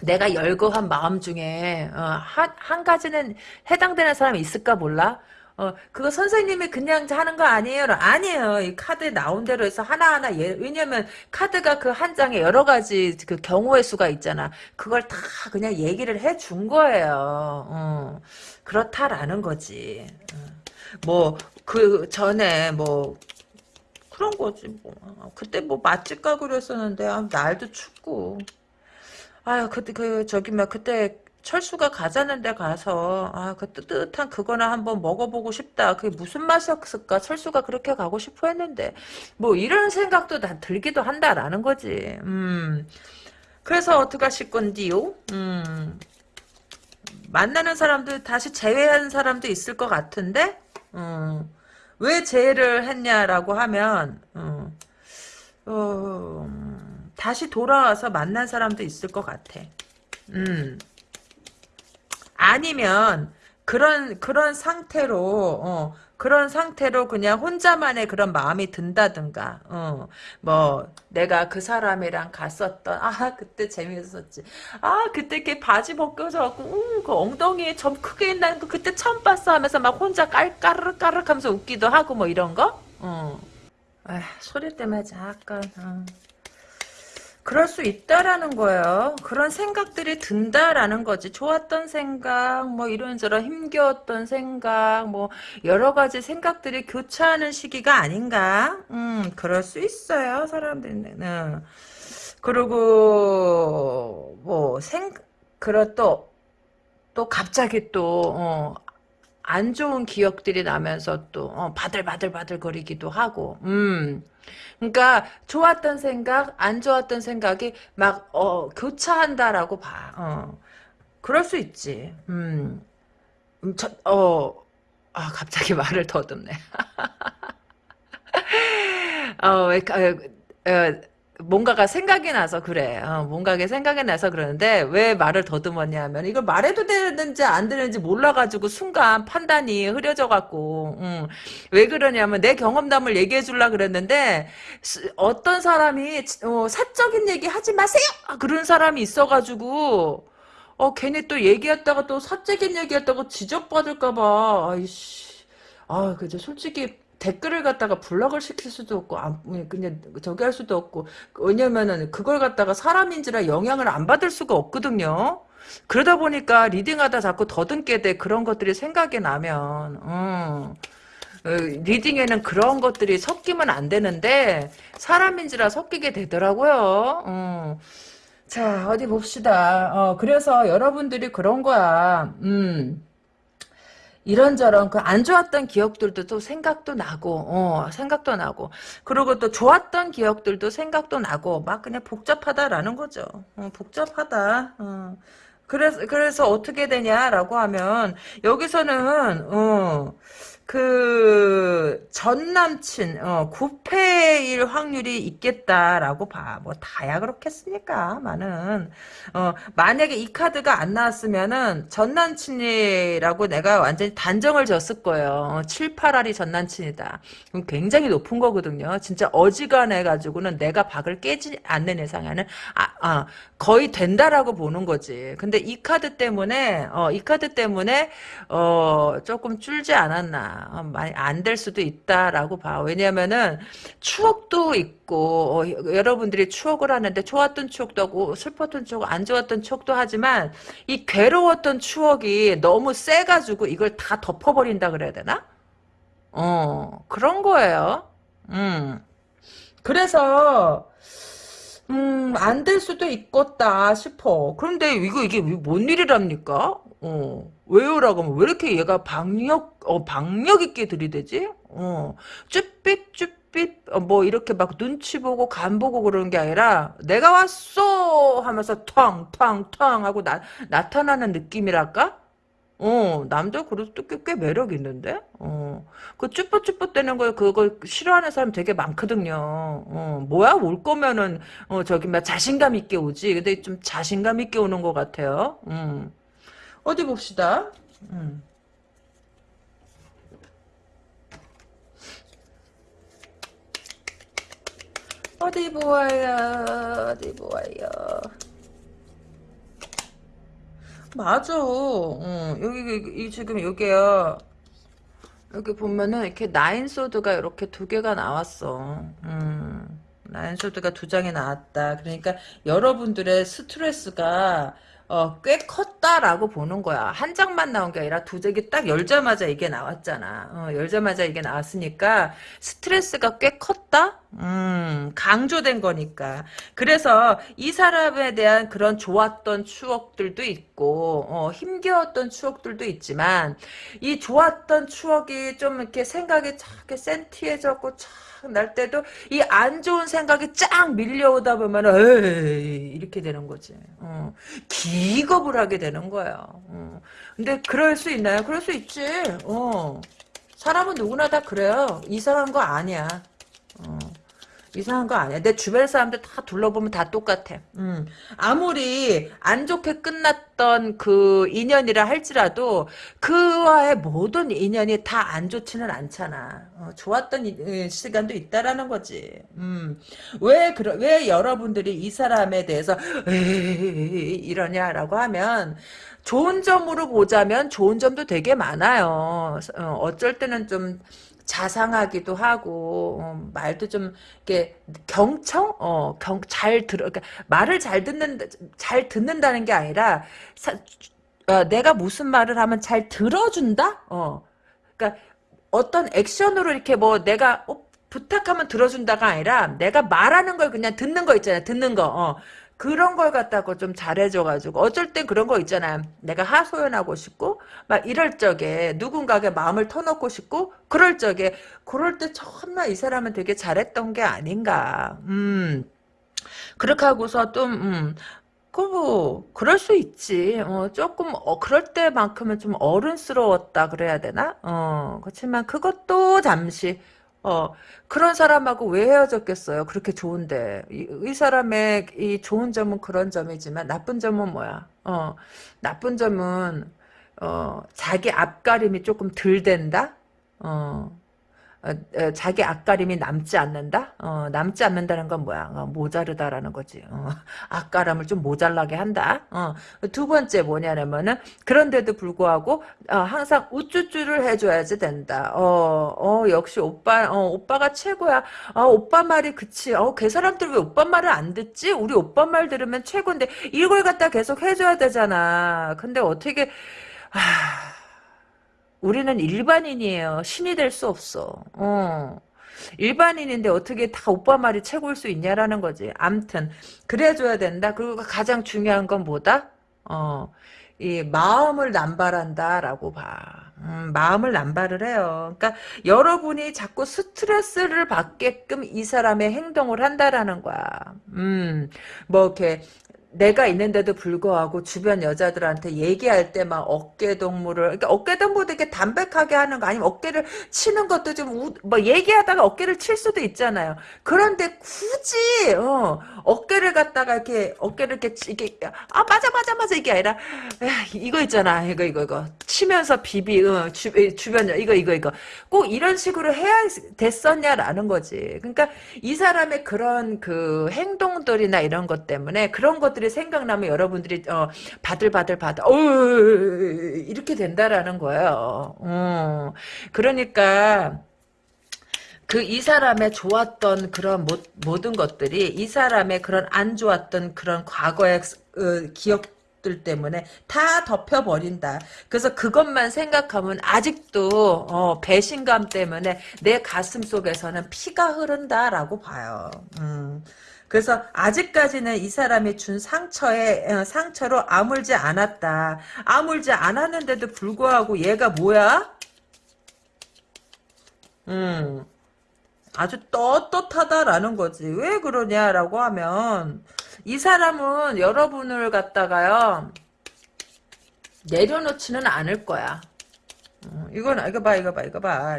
[SPEAKER 1] 어. 내가 열거한 마음 중에 어, 한, 한 가지는 해당되는 사람이 있을까 몰라? 어, 그거 선생님이 그냥 하는 거 아니에요? 아니에요. 이 카드에 나온 대로 해서 하나하나, 예, 왜냐면 카드가 그 한 장에 여러 가지 그 경우의 수가 있잖아. 그걸 다 그냥 얘기를 해 준 거예요. 어, 그렇다라는 거지. 어. 뭐, 그 전에 뭐, 그런 거지, 뭐. 그때 뭐 맛집 가고 그랬었는데, 아, 날도 춥고. 아유, 그때, 그, 저기, 막, 그때, 철수가 가자는 데 가서, 아, 그 뜨뜻한 그거나 한번 먹어보고 싶다. 그게 무슨 맛이었을까? 철수가 그렇게 가고 싶어 했는데, 뭐, 이런 생각도 다 들기도 한다라는 거지. 음. 그래서 어떻게 하실 건디요? 음. 만나는 사람들, 다시 제외한 사람도 있을 것 같은데, 음. 왜 제외를 했냐라고 하면, 음. 어, 다시 돌아와서 만난 사람도 있을 것 같아. 음. 아니면 그런 그런 상태로 어, 그런 상태로 그냥 혼자만의 그런 마음이 든다든가 어, 뭐 내가 그 사람이랑 갔었던 아 그때 재미있었지 아 그때 걔 바지 벗겨져갖고 음, 그 엉덩이에 점 크게 있는 거 그때 처음 봤어 하면서 막 혼자 깔까르르 까르르 하면서 웃기도 하고 뭐 이런 거 어. 아, 소리 때문에 잠깐 어. 그럴 수 있다라는 거예요. 그런 생각들이 든다라는 거지. 좋았던 생각, 뭐 이런저런 힘겨웠던 생각, 뭐 여러 가지 생각들이 교차하는 시기가 아닌가? 음, 그럴 수 있어요. 사람들은. 그리고 뭐 생, 그렇 또, 또 갑자기 또, 어, 안 좋은 기억들이 나면서 또 어, 바들바들바들 거리기도 하고 음. 그러니까 좋았던 생각 안 좋았던 생각이 막 어, 교차한다라고 봐. 어. 그럴 수 있지. 음, 음 저, 어, 아 갑자기 말을 더듬네. 어, 왜, 어, 어, 뭔가가 생각이 나서 그래. 어, 뭔가가 생각이 나서 그러는데 왜 말을 더듬었냐 하면 이걸 말해도 되는지 안 되는지 몰라가지고 순간 판단이 흐려져갖고 음, 왜 그러냐면 내 경험담을 얘기해 줄라 그랬는데 어떤 사람이 어, 사적인 얘기 하지 마세요! 그런 사람이 있어가지고 어 괜히 또 얘기했다가 또 사적인 얘기했다고 지적받을까봐 아이씨 아 그죠 솔직히 댓글을 갖다가 블럭을 시킬 수도 없고 안, 그냥 저기 할 수도 없고 왜냐면은 그걸 갖다가 사람인지라 영향을 안 받을 수가 없거든요. 그러다 보니까 리딩하다 자꾸 더듬게 돼 그런 것들이 생각이 나면 음. 어, 리딩에는 그런 것들이 섞이면 안 되는데 사람인지라 섞이게 되더라고요. 어. 자 어디 봅시다. 어, 그래서 여러분들이 그런 거야. 음. 이런저런 그 안 좋았던 기억들도 또 생각도 나고 어, 생각도 나고 그리고 또 좋았던 기억들도 생각도 나고 막 그냥 복잡하다라는 거죠. 어, 복잡하다. 어. 그래서 그래서 어떻게 되냐라고 하면 여기서는 어, 그, 전 남친, 어, 구패일 확률이 있겠다라고 봐. 뭐, 다야 그렇겠습니까? 많은. 어, 만약에 이 카드가 안 나왔으면은, 전 남친이라고 내가 완전히 단정을 졌을 거예요. 7, 8알이 전 남친이다. 그럼 굉장히 높은 거거든요. 진짜 어지간해 가지고는 내가 박을 깨지 않는 이상에는, 아, 아, 거의 된다라고 보는 거지. 근데 이 카드 때문에, 어, 이 카드 때문에, 어, 조금 줄지 않았나. 어, 많이 안 될 수도 있다라고 봐. 왜냐면은 추억도 있고 어, 여러분들이 추억을 하는데 좋았던 추억도 하고 슬펐던 추억, 안 좋았던 추억도 하지만 이 괴로웠던 추억이 너무 세 가지고 이걸 다 덮어 버린다 그래야 되나? 어 그런 거예요. 음 그래서 음, 안 될 수도 있겠다 싶어. 그런데 이거, 이게 뭔 일이랍니까? 어, 왜요라고 하면 왜 이렇게 얘가 박력, 어, 박력 있게 들이대지? 어, 쭈삣 쭈삣, 어, 뭐 이렇게 막 눈치 보고 간 보고 그러는 게 아니라 내가 왔어! 하면서 텅 텅 텅 하고 나, 나타나는 느낌이랄까? 어, 남자 그래도 꽤, 꽤 매력 있는데? 어, 그 쭈뼛쭈뼛 대는 거, 그거 싫어하는 사람 되게 많거든요. 어, 뭐야? 올 거면은, 어, 저기, 막 자신감 있게 오지. 근데 좀 자신감 있게 오는 것 같아요. 음. 어디 봅시다. 음. 어디 보아요, 어디 보아요. 맞아. 어, 여기, 이, 지금 여기야. 여기 보면은 이렇게 나인 소드가 이렇게 두 개가 나왔어. 음, 나인 소드가 두 장이 나왔다. 그러니까 여러분들의 스트레스가 어, 꽤 컸다라고 보는 거야. 한 장만 나온 게 아니라 두 장이 딱 열자마자 이게 나왔잖아. 어, 열자마자 이게 나왔으니까 스트레스가 꽤 컸다? 음, 강조된 거니까. 그래서 이 사람에 대한 그런 좋았던 추억들도 있고, 어, 힘겨웠던 추억들도 있지만, 이 좋았던 추억이 좀 이렇게 생각이 쫙 이렇게 센티해졌고, 날 때도 이 안 좋은 생각이 쫙 밀려오다 보면 에이 이렇게 되는 거지. 어. 기겁을 하게 되는 거야. 어. 근데 그럴 수 있나요? 그럴 수 있지. 어. 사람은 누구나 다 그래요. 이상한 거 아니야. 어. 이상한 거 아니야. 내 주변 사람들 다 둘러보면 다 똑같아. 음. 아무리 안 좋게 끝났던 그 인연이라 할지라도 그와의 모든 인연이 다 안 좋지는 않잖아. 어, 좋았던 이, 시간도 있다라는 거지. 음. 왜 그러, 왜 여러분들이 이 사람에 대해서 이러냐라고 하면 좋은 점으로 보자면 좋은 점도 되게 많아요. 어, 어쩔 때는 좀 자상하기도 하고 어, 말도 좀 이렇게 경청? 어경잘 들어 그러니까 말을 잘 듣는 잘 듣는다는 게 아니라 사, 어, 내가 무슨 말을 하면 잘 들어준다? 어. 그러니까 어떤 액션으로 이렇게 뭐 내가 어, 부탁하면 들어준다가 아니라 내가 말하는 걸 그냥 듣는 거 있잖아요. 듣는 거. 어. 그런 걸 갖다가 좀 잘해줘가지고 어쩔 땐 그런 거 있잖아 내가 하소연하고 싶고 막 이럴 적에 누군가에게 마음을 터놓고 싶고 그럴 적에 그럴 때 정말 이 사람은 되게 잘했던 게 아닌가 음 그렇게 하고서 좀 음, 그뭐 그럴 수 있지. 어, 조금 어, 그럴 때만큼은 좀 어른스러웠다 그래야 되나? 어, 그렇지만 그것도 잠시 어, 그런 사람하고 왜 헤어졌겠어요? 그렇게 좋은데. 이, 이, 사람의 이 좋은 점은 그런 점이지만 나쁜 점은 뭐야? 어, 나쁜 점은 어, 자기 앞가림이 조금 덜 된다? 어, 어, 어, 자기 앞가림이 남지 않는다? 어, 남지 않는다는 건 뭐야? 어, 모자르다라는 거지. 어, 앞가림을 좀 모자라게 한다. 어, 두 번째 뭐냐면은 그런데도 불구하고 어, 항상 우쭈쭈를 해줘야지 된다. 어, 역시 오빠 오빠가 최고야. 오빠 말이 그치. 그 사람들 왜 오빠 말을 안 듣지? 우리 오빠 말 들으면 최고인데 이걸 갖다 계속 해줘야 되잖아. 근데 어떻게 하... 우리는 일반인이에요. 신이 될 수 없어. 어. 일반인인데 어떻게 다 오빠 말이 최고일 수 있냐라는 거지. 암튼 그래줘야 된다. 그리고 가장 중요한 건 뭐다? 어, 이 마음을 남발한다라고 봐. 음, 마음을 남발을 해요. 그러니까 여러분이 자꾸 스트레스를 받게끔 이 사람의 행동을 한다라는 거야. 음, 뭐 이렇게 내가 있는데도 불구하고 주변 여자들한테 얘기할 때 막 어깨 동무를 그러니까 어깨 동무도 이렇게 담백하게 하는 거 아니면 어깨를 치는 것도 좀뭐 얘기하다가 어깨를 칠 수도 있잖아요. 그런데 굳이 어, 어깨를 갖다가 이렇게 어깨를 이렇게 이게 아 맞아 맞아 맞아 이게 아니라 야, 이거 있잖아 이거 이거 이거 치면서 비비 어, 주, 주변 이거 이거 이거 꼭 이런 식으로 해야 됐었냐라는 거지. 그러니까 이 사람의 그런 그 행동들이나 이런 것 때문에 그런 것들이 생각나면 여러분들이 어, 바들바들 바들 어 이렇게 된다라는 거예요. 어, 그러니까 그이 사람의 좋았던 그런 모, 모든 것들이 이 사람의 그런 안 좋았던 그런 과거의 어, 기억 들 때문에 다 덮여버린다. 그래서 그것만 생각하면 아직도 어, 배신감 때문에 내 가슴 속에서는 피가 흐른다라고 봐요. 음. 그래서 아직까지는 이 사람이 준 상처에 어, 상처로 아물지 않았다. 아물지 않았는데도 불구하고 얘가 뭐야? 음. 아주 떳떳하다라는 거지. 왜 그러냐라고 하면 이 사람은 여러분을 갖다가요 내려놓지는 않을 거야. 어, 이건 이거 봐 이거 봐 이거 봐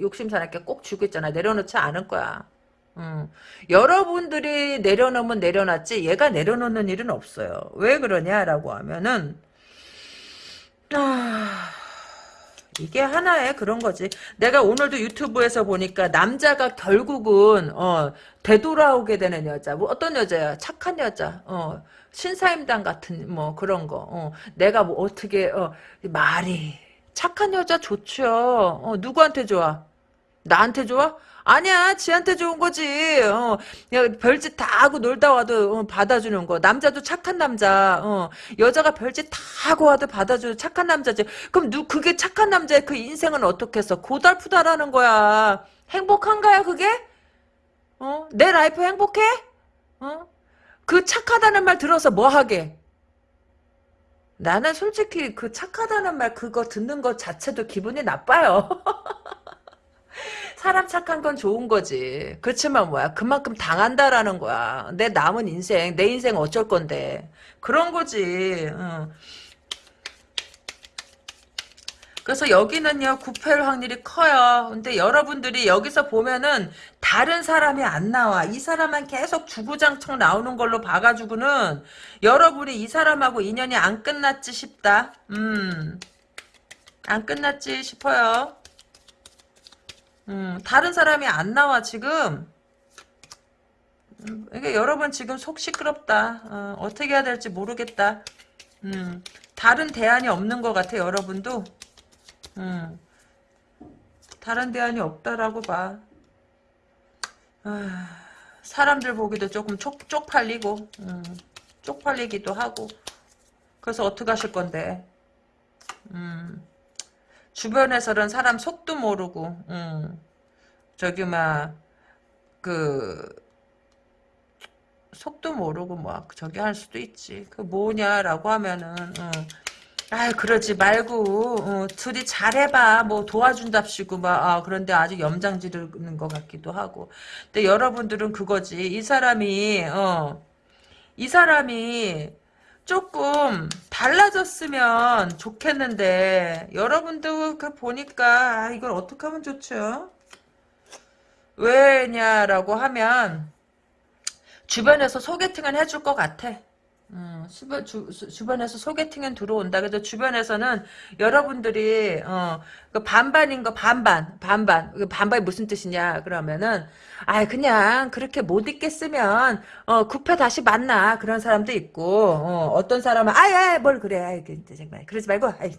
[SPEAKER 1] 욕심 사납게 꼭 주고 있잖아 내려놓지 않을 거야. 음. 여러분들이 내려놓으면 내려놨지 얘가 내려놓는 일은 없어요. 왜 그러냐라고 하면은 아... 이게 하나의 그런 거지. 내가 오늘도 유튜브에서 보니까 남자가 결국은 어, 되돌아오게 되는 여자. 뭐 어떤 여자야? 착한 여자. 어, 신사임당 같은 뭐 그런 거. 어, 내가 뭐 어떻게 어, 말이 착한 여자 좋죠. 어, 누구한테 좋아? 나한테 좋아? 아니야 지한테 좋은 거지. 어, 별짓 다 하고 놀다 와도 어, 받아주는 거. 남자도 착한 남자. 어, 여자가 별짓 다 하고 와도 받아주는 착한 남자지. 그럼 누 그게 착한 남자의 그 인생은 어떻게 했어? 고달프다라는 거야. 행복한가요 그게? 어? 내 라이프 행복해? 어? 그 착하다는 말 들어서 뭐 하게? 나는 솔직히 그 착하다는 말 그거 듣는 것 자체도 기분이 나빠요 사람 착한 건 좋은 거지. 그렇지만 뭐야. 그만큼 당한다라는 거야. 내 남은 인생, 내 인생 어쩔 건데. 그런 거지. 응. 그래서 여기는요, 구패일 확률이 커요. 근데 여러분들이 여기서 보면은 다른 사람이 안 나와. 이 사람만 계속 주구장창 나오는 걸로 봐가지고는 여러분이 이 사람하고 인연이 안 끝났지 싶다. 음. 안 끝났지 싶어요. 음, 다른 사람이 안 나와 지금. 음, 이게 여러분 지금 속 시끄럽다. 어, 떻게 해야 될지 모르겠다. 음, 다른 대안이 없는 것 같아 여러분도. 음, 다른 대안이 없다라고 봐. 아, 사람들 보기도 조금 쪽, 쪽팔리고 음, 쪽팔리기도 하고 그래서 어떻게 하실 건데 음. 주변에서는 사람 속도 모르고, 음, 저기, 막, 그, 속도 모르고, 뭐, 저기 할 수도 있지. 그 뭐냐라고 하면은, 음, 아 그러지 말고, 어, 둘이 잘해봐. 뭐 도와준답시고, 막, 아, 그런데 아직 염장 지르는 것 같기도 하고. 근데 여러분들은 그거지. 이 사람이, 어, 이 사람이, 조금 달라졌으면 좋겠는데 여러분도 그 보니까 아, 이걸 어떻게 하면 좋죠? 왜냐라고 하면 주변에서 소개팅을 해줄 것 같아. 음, 주변, 주, 주변에서 소개팅은 들어온다. 그래도 주변에서는 여러분들이 어, 그 반반인 거 반반 반반. 그 반반이 무슨 뜻이냐 그러면은 아 그냥 그렇게 못 있겠으면 어 급해 다시 만나. 그런 사람도 있고 어, 떤 사람은 아예 뭘 그래. 아이, 정말 그러지 말고 아이,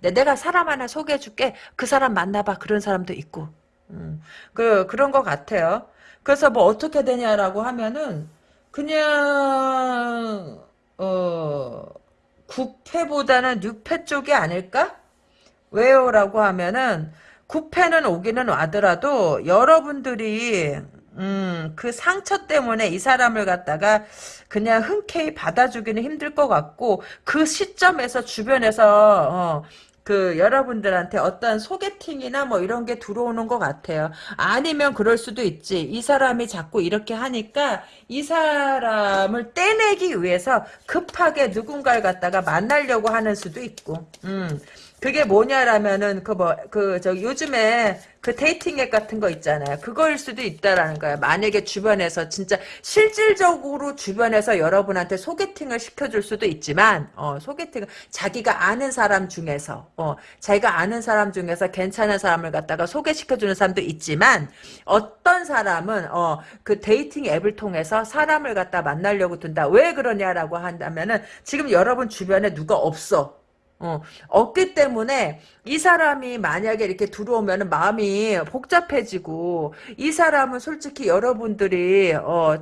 [SPEAKER 1] 내가 사람 하나 소개해 줄게. 그 사람 만나봐. 그런 사람도 있고. 음, 그 그런 것 같아요. 그래서 뭐 어떻게 되냐라고 하면은 그냥 어, 9패보다는 6패 쪽이 아닐까? 왜요 라고 하면은 구패는 오기는 와더라도 여러분들이 음, 그 상처 때문에 이 사람을 갖다가 그냥 흔쾌히 받아주기는 힘들 것 같고 그 시점에서 주변에서 어, 그 여러분들한테 어떤 소개팅이나 뭐 이런 게 들어오는 것 같아요. 아니면 그럴 수도 있지. 이 사람이 자꾸 이렇게 하니까 이 사람을 떼내기 위해서 급하게 누군가를 갖다가 만나려고 하는 수도 있고. 음. 그게 뭐냐라면은 그 뭐 그 저 요즘에 그 dating 앱 같은 거 있잖아요. 그거일 수도 있다라는 거야. 만약에 주변에서 진짜 실질적으로 주변에서 여러분한테 소개팅을 시켜줄 수도 있지만 어 소개팅을 자기가 아는 사람 중에서 어 자기가 아는 사람 중에서 괜찮은 사람을 갖다가 소개시켜주는 사람도 있지만 어떤 사람은 어 그 dating 앱을 통해서 사람을 갖다 만나려고 든다. 왜 그러냐라고 한다면은 지금 여러분 주변에 누가 없어. 어, 없기 때문에 이 사람이 만약에 이렇게 들어오면 마음이 복잡해지고 이 사람은 솔직히 여러분들이 어,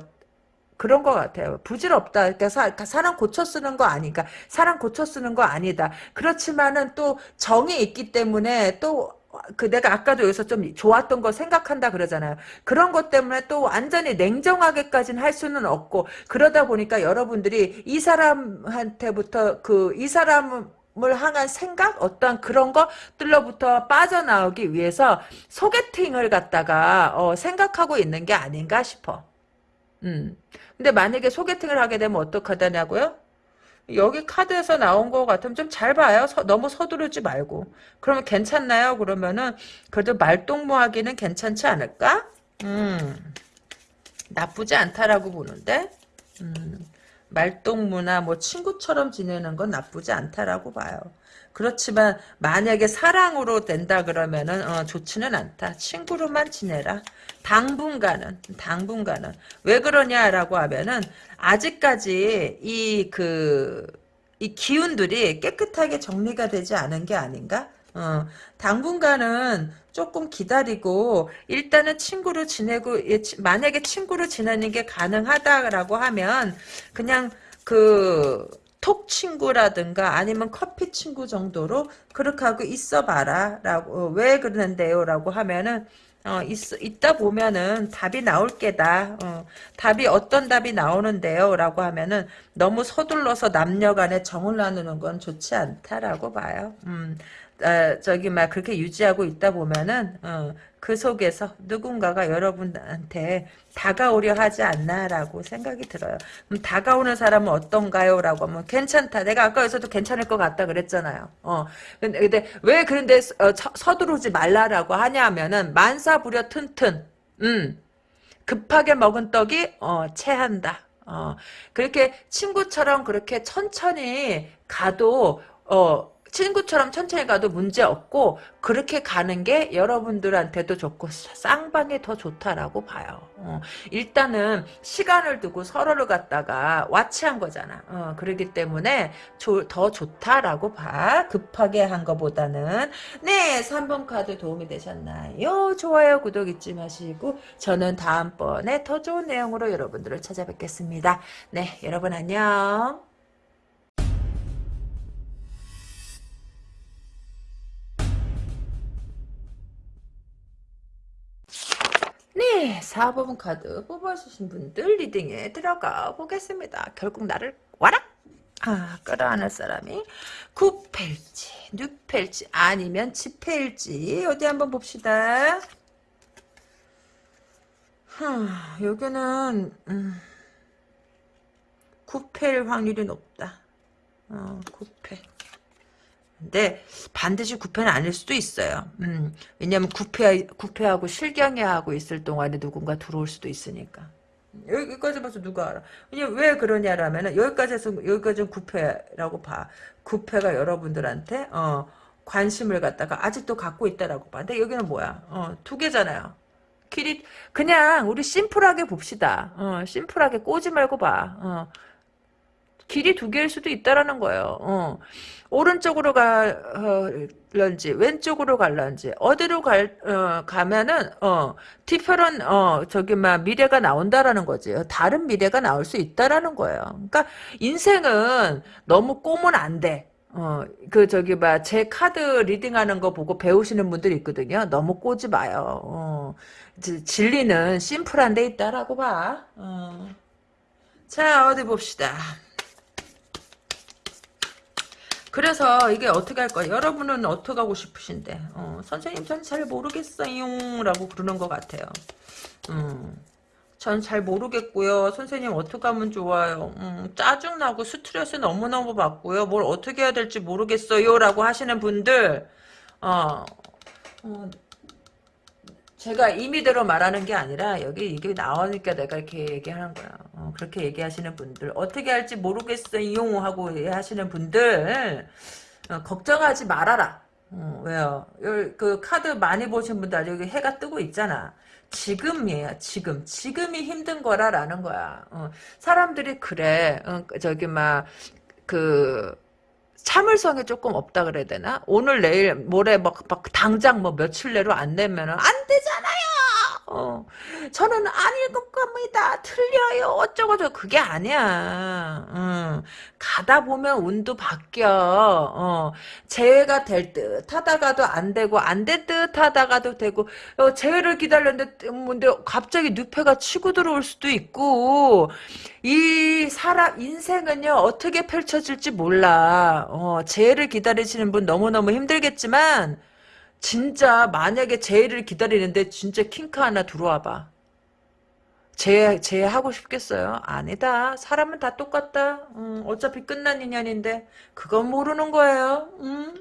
[SPEAKER 1] 그런 것 같아요. 부질없다. 그러니까 사, 그러니까 사람 고쳐 쓰는 거 아니까 사람 고쳐 쓰는 거 아니다. 그렇지만은 또 정이 있기 때문에 또 그 내가 아까도 여기서 좀 좋았던 거 생각한다 그러잖아요. 그런 것 때문에 또 완전히 냉정하게까지는 할 수는 없고 그러다 보니까 여러분들이 이 사람한테부터 그 이 사람 을 향한 생각 어떤 그런 것들로부터 빠져나오기 위해서 소개팅을 갖다가 어, 생각하고 있는 게 아닌가 싶어. 음. 근데 만약에 소개팅을 하게 되면 어떡하다냐고요? 여기 카드에서 나온 것 같으면 좀 잘 봐요. 서, 너무 서두르지 말고. 그러면 괜찮나요? 그러면은 그래도 말동무하기는 괜찮지 않을까? 음. 나쁘지 않다라고 보는데. 음. 말동무나 뭐 친구처럼 지내는 건 나쁘지 않다라고 봐요. 그렇지만 만약에 사랑으로 된다 그러면은 어, 좋지는 않다. 친구로만 지내라. 당분간은 당분간은 왜 그러냐라고 하면은 아직까지 이 그이 기운들이 깨끗하게 정리가 되지 않은 게 아닌가? 어, 당분간은 조금 기다리고 일단은 친구로 지내고 예, 만약에 친구로 지내는 게 가능하다라고 하면 그냥 그 톡 친구라든가 아니면 커피 친구 정도로 그렇게 하고 있어 봐라 라고 어, 왜 그러는데요 라고 하면은 어, 있, 있다 보면은 답이 나올 게다. 어, 답이 어떤 답이 나오는데요? 라고 하면은 너무 서둘러서 남녀 간에 정을 나누는 건 좋지 않다라고 봐요. 음, 어, 저기 막 그렇게 유지하고 있다 보면은 어, 그 속에서 누군가가 여러분한테 다가오려 하지 않나라고 생각이 들어요. 그럼 다가오는 사람은 어떤가요? 라고 하면 괜찮다. 내가 아까 여기서도 괜찮을 것 같다 그랬잖아요. 어. 근데, 근데 왜 그런데 어, 서두르지 말라라고 하냐면은 만사 부려 튼튼. 음. 급하게 먹은 떡이 어, 체한다. 어. 그렇게 친구처럼 그렇게 천천히 가도 어 친구처럼 천천히 가도 문제 없고 그렇게 가는 게 여러분들한테도 좋고 쌍방에 더 좋다라고 봐요. 어, 일단은 시간을 두고 서로를 갖다가 와치한 거잖아. 어, 그렇기 때문에 조, 더 좋다라고 봐. 급하게 한 거보다는 네 3번 카드 도움이 되셨나요? 좋아요 구독 잊지 마시고 저는 다음번에 더 좋은 내용으로 여러분들을 찾아뵙겠습니다. 네 여러분 안녕. 네, 4번 카드 뽑아주신 분들 리딩에 들어가 보겠습니다. 결국 나를 와라! 아, 끌어안을 사람이 9패일지, 6패일지, 아니면 10패일지, 어디 한번 봅시다. 하, 여기는, 음, 9패일 확률이 높다. 어, 9패. 근데 반드시 구패는 아닐 수도 있어요. 음, 왜냐면 구패, 구패하고 실경이하고 있을 동안에 누군가 들어올 수도 있으니까. 여기까지 봐서 누가 알아? 왜 그러냐라면은 여기까지 해서 여기까지는 구패라고 봐. 구패가 여러분들한테 어, 관심을 갖다가 아직도 갖고 있다라고 봐. 근데 여기는 뭐야? 어, 두 개잖아요. 길이 그냥 우리 심플하게 봅시다. 어, 심플하게 꼬지 말고 봐. 어, 길이 두 개일 수도 있다라는 거예요. 어. 오른쪽으로 갈런지 왼쪽으로 갈런지 어디로 갈 어, 가면은 어 different 어 저기 막 미래가 나온다라는 거지. 다른 미래가 나올 수 있다라는 거예요. 그러니까 인생은 너무 꼬면 안 돼. 어, 그, 저기, 봐, 제 카드 reading하는 거 보고 배우시는 분들이 있거든요. 너무 꼬지 마요. 어, 지- 진리는 심플한 데 있다라고 봐. 어. 자, 어디 봅시다. 그래서 이게 어떻게 할 거야? 여러분은 어떻게 하고 싶으신데? 어, 선생님, 전 잘 모르겠어요. 라고 그러는 것 같아요. 음. 전잘 모르겠고요. 선생님 어떻게 하면 좋아요. 음, 짜증나고 스트레스 너무너무 받고요. 뭘 어떻게 해야 될지 모르겠어요. 라고 하시는 분들 어, 어, 제가 임의대로 말하는 게 아니라 여기 이게 나오니까 내가 이렇게 얘기하는 거야. 어, 그렇게 얘기하시는 분들 어떻게 할지 모르겠어요 하고 하시는 분들 어, 걱정하지 말아라. 어, 왜요? 요- 그 카드 많이 보신 분들 여기 해가 뜨고 있잖아. 지금이에요. 지금. 지금이 힘든 거라라는 거야. 어, 사람들이 그래. 어, 저기 막 그 참을성이 조금 없다 그래야 되나? 오늘 내일 모레 막, 막 당장 뭐 며칠 내로 안 내면은 안 되잖아요. 어, 저는 아닐 것 겁니다. 틀려요. 어쩌고저쩌고. 그게 아니야. 음, 가다 보면 운도 바뀌어. 어, 재회가 될 듯 하다가도 안 되고, 안 될 듯 하다가도 되고, 어, 재회를 기다렸는데, 음, 근데 갑자기 뉘페가 치고 들어올 수도 있고, 이 사람, 인생은요, 어떻게 펼쳐질지 몰라. 어, 재회를 기다리시는 분 너무너무 힘들겠지만, 진짜 만약에 재해를 기다리는데 진짜 킹카 하나 들어와 봐. 재해, 재해 하고 싶겠어요? 아니다. 사람은 다 똑같다. 음, 어차피 끝난 인연인데 그건 모르는 거예요. 음.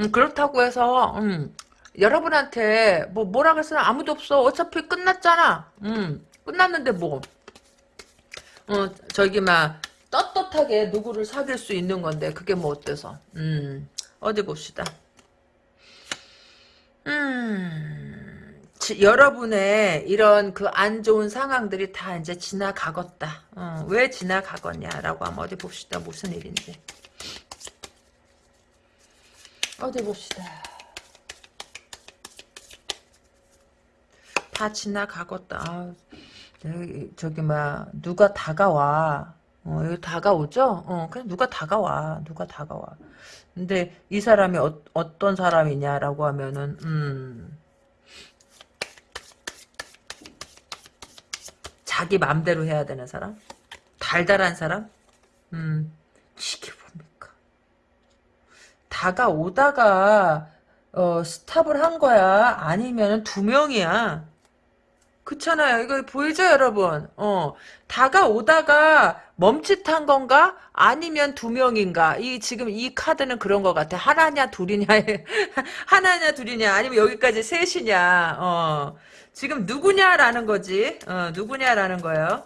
[SPEAKER 1] 음, 그렇다고 해서 음, 여러분한테 뭐 뭐라 그랬으면 아무도 없어. 어차피 끝났잖아. 음, 끝났는데 뭐. 어, 저기 막 떳떳하게 누구를 사귈 수 있는 건데 그게 뭐 어때서? 음, 어디 봅시다. 음, 지- 여러분의 이런 그 안 좋은 상황들이 다 이제 지나가겠다. 어, 왜 지나가겠냐라고 하면 어디 봅시다. 무슨 일인지. 어디 봅시다. 다 지나가겠다. 아, 저기, 저기, 막, 누가 다가와. 어, 여기 다가오죠? 어, 그냥 누가 다가와. 누가 다가와. 근데 이 사람이 어, 어떤 사람이냐라고 하면은, 음, 자기 맘대로 해야 되는 사람? 달달한 사람? 음, 이게 뭡니까? 다가오다가, 어, 스탑을 한 거야? 아니면 두 명이야? 그렇잖아요. 이거 보이죠, 여러분? 어, 다가오다가 멈칫한 건가? 아니면 두 명인가? 이, 지금 이 카드는 그런 것 같아. 하나냐, 둘이냐, 하나냐, 둘이냐, 아니면 여기까지 셋이냐, 어. 지금 누구냐라는 거지. 어, 누구냐라는 거예요.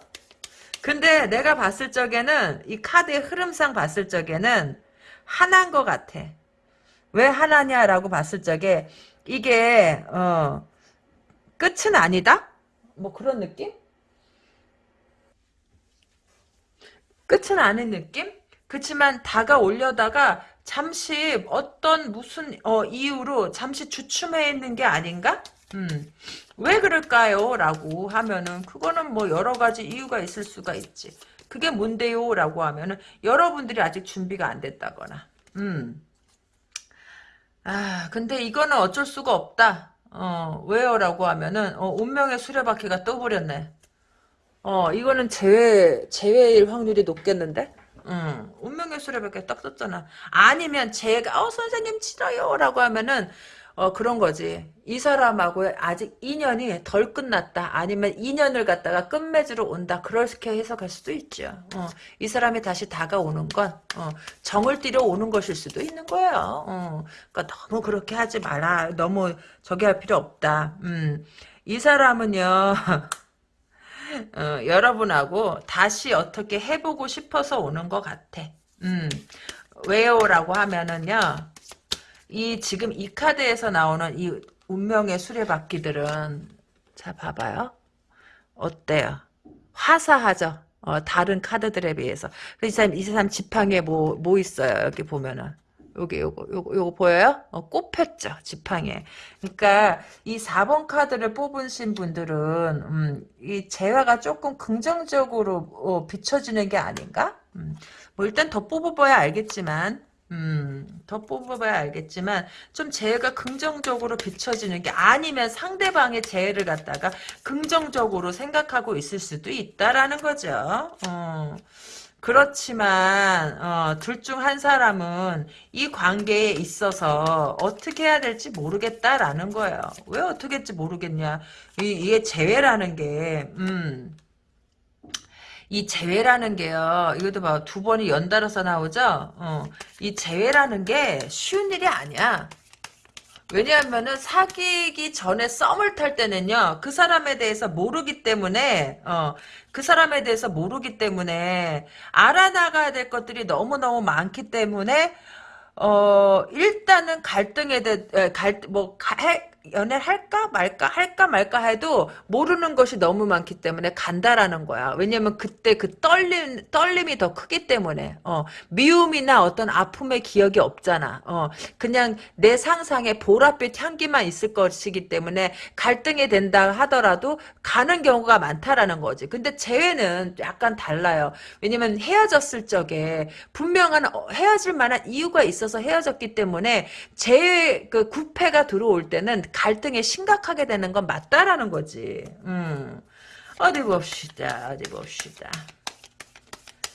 [SPEAKER 1] 근데 내가 봤을 적에는, 이 카드의 흐름상 봤을 적에는, 하나인 것 같아. 왜 하나냐라고 봤을 적에, 이게, 어, 끝은 아니다? 뭐 그런 느낌? 끝은 아닌 느낌? 그치만 다가오려다가 잠시 어떤 무슨 어, 이유로 잠시 주춤해 있는 게 아닌가? 음. 왜 그럴까요? 라고 하면은 그거는 뭐 여러 가지 이유가 있을 수가 있지. 그게 뭔데요? 라고 하면은 여러분들이 아직 준비가 안 됐다거나. 음. 아, 근데 이거는 어쩔 수가 없다. 어, 왜요? 라고 하면은, 어, 운명의 수레바퀴가 떠버렸네. 어, 이거는 재회, 재회일 확률이 높겠는데? 응, 운명의 수레바퀴 딱 떴잖아. 아니면 제가, 어, 선생님 싫어요. 라고 하면은, 어, 그런 거지. 이 사람하고 아직 인연이 덜 끝났다. 아니면 인연을 갖다가 끝맺으러 온다. 그렇게 해석할 수도 있죠. 어, 이 사람이 다시 다가오는 건, 어, 정을 들여 오는 것일 수도 있는 거예요. 어, 그러니까 너무 그렇게 하지 마라. 너무 저기 할 필요 없다. 음, 이 사람은요, 어, 여러분하고 다시 어떻게 해보고 싶어서 오는 것 같아. 음, 왜요 라고 하면은요, 이 지금 이 카드에서 나오는 이 운명의 수레바퀴들은 자 봐봐요. 어때요? 화사하죠? 어, 다른 카드들에 비해서. 이 사람, 이 사람 지팡이에 뭐, 뭐 있어요? 여기 보면은. 여기 요거 요거 요거 보여요? 어, 꼽혔죠 지팡이에. 그러니까 이 4번 카드를 뽑으신 분들은 음, 이 재화가 조금 긍정적으로 어, 비춰지는 게 아닌가? 음, 뭐 일단 더 뽑아봐야 알겠지만 음, 더 뽑아봐야 알겠지만 좀 재해가 긍정적으로 비춰지는 게 아니면 상대방의 재해를 갖다가 긍정적으로 생각하고 있을 수도 있다라는 거죠. 어. 그렇지만 어, 둘 중 한 사람은 이 관계에 있어서 어떻게 해야 될지 모르겠다라는 거예요. 왜 어떻게 할지 모르겠냐. 이, 이게 재회라는 게 음, 이 재회라는 게요. 이것도 봐. 두 번이 연달아서 나오죠? 어, 이 재회라는 게 쉬운 일이 아니야. 왜냐하면은 사귀기 전에 썸을 탈 때는요 그 사람에 대해서 모르기 때문에 어 그 사람에 대해서 모르기 때문에 알아나가야 될 것들이 너무 너무 많기 때문에 어 일단은 갈등에 대해 갈뭐 연애를 할까 말까 할까 말까 해도 모르는 것이 너무 많기 때문에 간다라는 거야. 왜냐면 그때 그 떨림 떨림이 더 크기 때문에 어, 미움이나 어떤 아픔의 기억이 없잖아. 어, 그냥 내 상상에 보랏빛 향기만 있을 것이기 때문에 갈등이 된다 하더라도 가는 경우가 많다라는 거지. 근데 재회는 약간 달라요. 왜냐면 헤어졌을 적에 분명한 어, 헤어질 만한 이유가 있어서 헤어졌기 때문에 재회 그 구패가 들어올 때는 갈등이 심각하게 되는 건 맞다라는 거지. 음. 어디 봅시다. 어디 봅시다.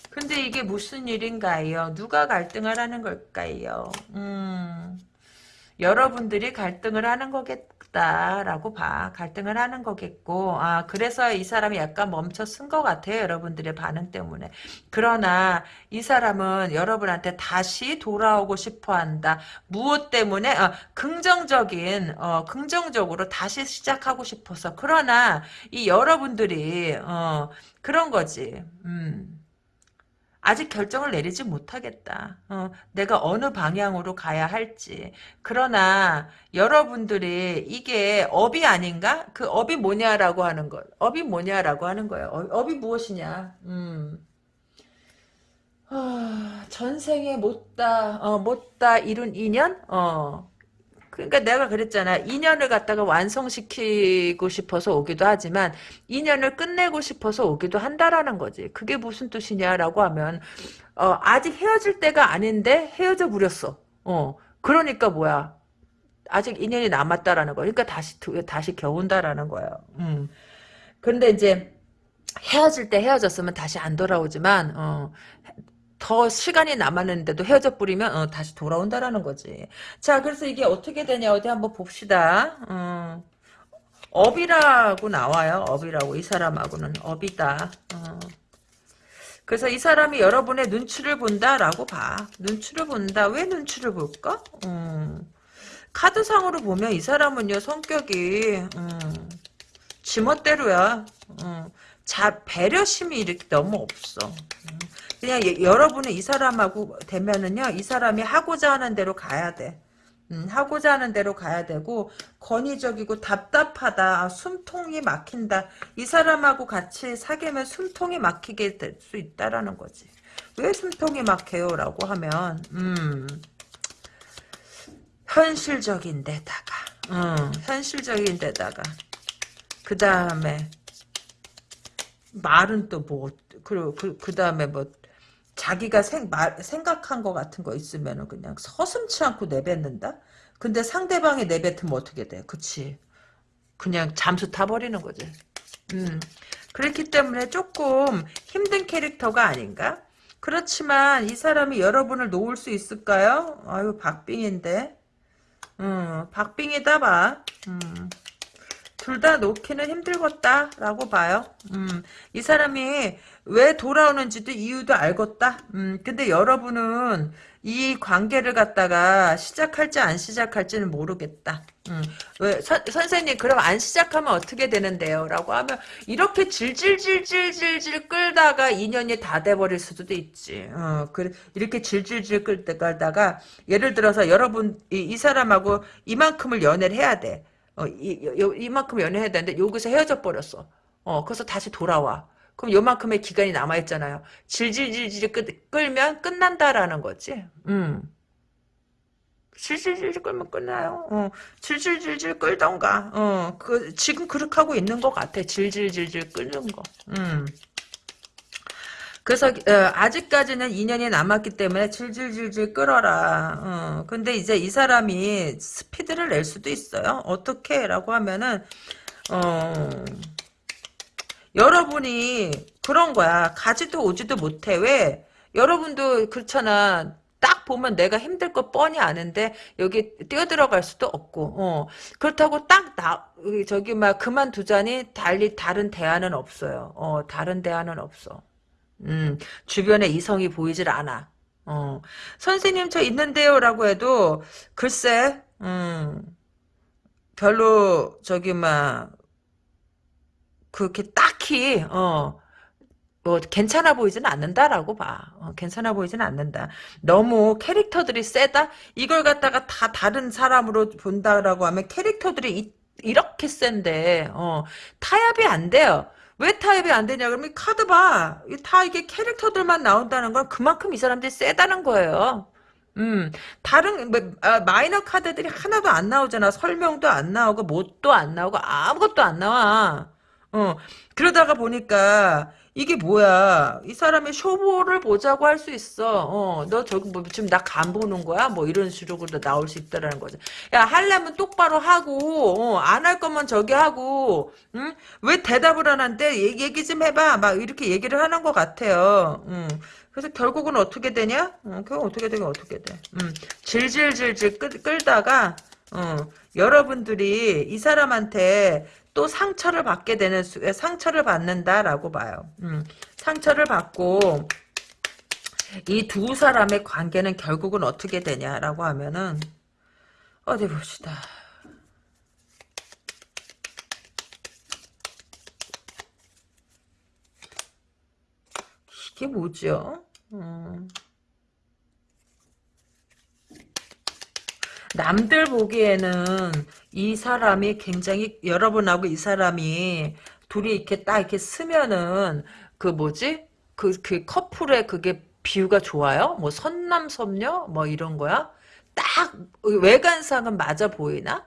[SPEAKER 1] 근데 이게 무슨 일인가요? 누가 갈등을 하는 걸까요? 음. 여러분들이 갈등을 하는 거겠 다라고 봐. 갈등을 하는 거겠고, 아, 그래서 이 사람이 약간 멈춰 쓴 것 같아요. 여러분들의 반응 때문에. 그러나 이 사람은 여러분한테 다시 돌아오고 싶어 한다. 무엇 때문에? 어, 긍정적인, 어, 긍정적으로 다시 시작하고 싶어서. 그러나 이 여러분들이, 어, 그런 거지. 음. 아직 결정을 내리지 못하겠다. 어, 내가 어느 방향으로 가야 할지. 그러나 여러분들이 이게 업이 아닌가? 그 업이 뭐냐라고 하는 거. 업이 뭐냐라고 하는 거예요. 업, 이 무엇이냐? 음. 어, 전생에 못다 어, 못다 이룬 인연? 어. 그러니까 내가 그랬잖아. 인연을 갖다가 완성시키고 싶어서 오기도 하지만 인연을 끝내고 싶어서 오기도 한다라는 거지. 그게 무슨 뜻이냐라고 하면 어, 아직 헤어질 때가 아닌데 헤어져 버렸어. 어. 그러니까 뭐야? 아직 인연이 남았다라는 거. 그러니까 다시 다시 겨운다라는 거예요. 음. 근데 이제 헤어질 때 헤어졌으면 다시 안 돌아오지만 어, 더 시간이 남았는데도 헤어져 버리면 어, 다시 돌아온다라는 거지. 자, 그래서 이게 어떻게 되냐 어디 한번 봅시다. 어, 업이라고 나와요. 업이라고 이 사람하고는 업이다. 어. 그래서 이 사람이 여러분의 눈치를 본다라고 봐. 눈치를 본다. 왜 눈치를 볼까? 어. 카드상으로 보면 이 사람은요 성격이 음, 지멋대로야. 음, 자 배려심이 이렇게 너무 없어. 음. 그냥 예, 여러분은 이 사람하고 되면은요, 이 사람이 하고자 하는 대로 가야 돼. 음, 하고자 하는 대로 가야 되고 권위적이고 답답하다 아, 숨통이 막힌다 이 사람하고 같이 사귀면 숨통이 막히게 될 수 있다라는 거지 왜 숨통이 막혀요 라고 하면 음 현실적인 데다가 음, 현실적인 데다가 그 다음에 말은 또 뭐 그, 그, 그 다음에 뭐 자기가 생, 말, 생각한 것 같은 거 있으면 그냥 서슴치 않고 내뱉는다? 근데 상대방이 내뱉으면 어떻게 돼? 그치? 그냥 잠수 타버리는 거지. 음. 그렇기 때문에 조금 힘든 캐릭터가 아닌가? 그렇지만 이 사람이 여러분을 놓을 수 있을까요? 아유 박빙인데. 음, 박빙이다 봐. 음. 둘 다 놓기는 힘들겠다라고 봐요. 음, 이 사람이 왜 돌아오는지도 이유도 알겠다. 음, 근데 여러분은 이 관계를 갖다가 시작할지 안 시작할지는 모르겠다. 음, 왜 서, 선생님 그럼 안 시작하면 어떻게 되는데요? 라고 하면 이렇게 질질질질질질 끌다가 인연이 다 돼버릴 수도 있지. 어, 그, 이렇게 질질질 끌 끌다가 예를 들어서 여러분 이, 이 사람하고 이만큼을 연애를 해야 돼. 어, 이, 요, 이만큼 연애해야 되는데 여기서 헤어져 버렸어. 어, 그래서 다시 돌아와. 그럼 요만큼의 기간이 남아있잖아요. 질질질질 끌, 끌면 끝난다라는 거지. 음. 질질질질 끌면 끝나요. 어, 질질질질 끌던가. 어, 그, 지금 그렇게 하고 있는 것 같아. 질질질질 끌는 거. 음. 그래서 어, 아직까지는 인연이 남았기 때문에 질질질질 끌어라. 어, 근데 이제 이 사람이 스피드를 낼 수도 있어요. 어떻게? 라고 하면은 어, 여러분이 그런 거야. 가지도 오지도 못해. 왜? 여러분도 그렇잖아. 딱 보면 내가 힘들 거 뻔히 아는데 여기 뛰어들어갈 수도 없고 어. 그렇다고 딱 나 저기 막 그만두자니 달리 다른 대안은 없어요. 어, 다른 대안은 없어. 음, 주변에 이성이 보이질 않아. 어, 선생님 저 있는데요라고 해도 글쎄, 음, 별로 저기 막 그렇게 딱히 어. 뭐 괜찮아 보이지는 않는다라고 봐. 어, 괜찮아 보이지는 않는다. 너무 캐릭터들이 세다? 이걸 갖다가 다 다른 사람으로 본다라고 하면 캐릭터들이 이, 이렇게 센데 어, 타협이 안 돼요. 왜 타협이 안 되냐 그러면 카드 봐. 다 이게 캐릭터들만 나온다는 건 그만큼 이 사람들이 세다는 거예요. 음, 다른 뭐, 아, 마이너 카드들이 하나도 안 나오잖아. 설명도 안 나오고 뭣도 안 나오고 아무것도 안 나와. 어, 그러다가 보니까 이게 뭐야? 이 사람이 쇼보를 보자고 할 수 있어. 어, 너 저기 뭐 지금 나 간 보는 거야? 뭐 이런 식으로 나올 수 있다라는 거지. 야, 하려면 똑바로 하고, 어, 안할 거면 저기 하고, 응? 왜 대답을 안 한대? 얘기, 얘기 좀 해봐. 막 이렇게 얘기를 하는 것 같아요. 응. 그래서 결국은 어떻게 되냐? 어, 결국 어떻게 되긴 어떻게 돼. 음, 질질질질 끌, 끌다가, 어, 여러분들이 이 사람한테 또 상처를 받게 되는 상처를 받는다라고 봐요. 음, 상처를 받고 이 두 사람의 관계는 결국은 어떻게 되냐라고 하면은 어디 봅시다. 이게 뭐죠? 음. 남들 보기에는 이 사람이 굉장히 여러분하고 이 사람이 둘이 이렇게 딱 이렇게 쓰면은 그 뭐지? 그, 그 커플의 그게 비유가 좋아요? 뭐 선남 선녀? 뭐 이런 거야? 딱 외관상은 맞아 보이나?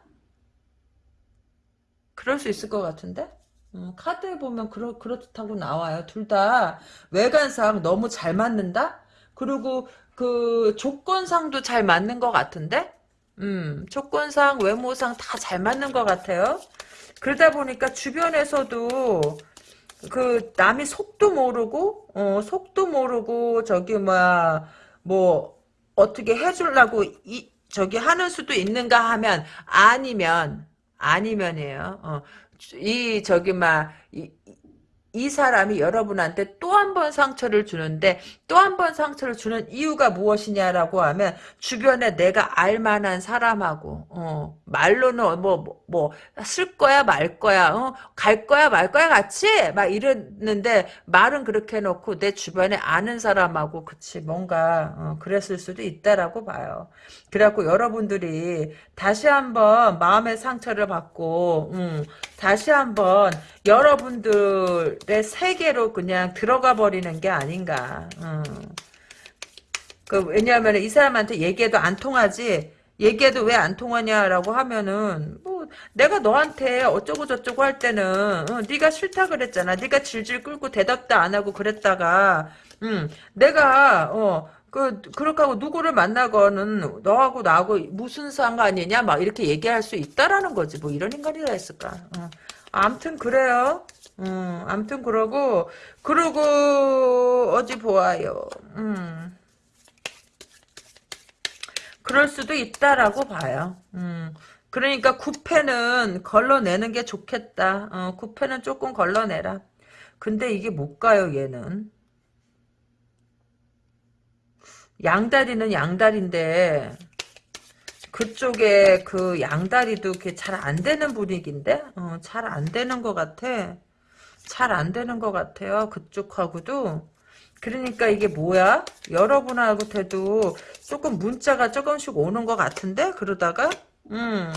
[SPEAKER 1] 그럴 수 있을 것 같은데? 음, 카드에 보면 그렇, 그렇다고 나와요. 둘 다 외관상 너무 잘 맞는다? 그리고 그 조건상도 잘 맞는 것 같은데? 음, 조건상, 외모상 다 잘 맞는 것 같아요. 그러다 보니까 주변에서도 그 남이 속도 모르고 어 속도 모르고 저기 뭐야 뭐 어떻게 해주려고 이 저기 하는 수도 있는가 하면 아니면 아니면이에요. 어, 이 저기 막이 이 사람이 여러분한테 또 한 번 상처를 주는데 또 한 번 상처를 주는 이유가 무엇이냐라고 하면 주변에 내가 알만한 사람하고 어, 말로는 뭐뭐 쓸 거야 말 거야 어, 갈 거야 말 거야 같이 막 이랬는데 말은 그렇게 해놓고 내 주변에 아는 사람하고 그치 뭔가 어, 그랬을 수도 있다라고 봐요. 그래갖고 여러분들이 다시 한번 마음의 상처를 받고 음, 다시 한번 여러분들의 세계로 그냥 들어가 버리는 게 아닌가. 음. 그 왜냐하면 이 사람한테 얘기해도 안 통하지. 얘기해도 왜 안 통하냐라고 하면은 뭐 내가 너한테 어쩌고 저쩌고 할 때는 어, 네가 싫다 그랬잖아. 네가 질질 끌고 대답도 안 하고 그랬다가 음, 내가 어, 그 그렇게 하고 누구를 만나거는 너하고 나하고 무슨 상관이냐 막 이렇게 얘기할 수 있다라는 거지. 뭐 이런 인간이라 했을까? 어. 암튼 그래요. 음, 암튼 그러고 그러고 어디 보아요. 음. 그럴 수도 있다라고 봐요. 음. 그러니까 구패는 걸러내는 게 좋겠다. 어, 구패는 조금 걸러내라. 근데 이게 못 가요, 얘는. 양다리는 양다리인데 그쪽에 그 양다리도 잘안 되는 분위기인데 어, 잘 안 되는 것 같아 잘 안 되는 것 같아요 그쪽하고도. 그러니까 이게 뭐야? 여러분하고 돼도 조금 문자가 조금씩 오는 것 같은데? 그러다가 음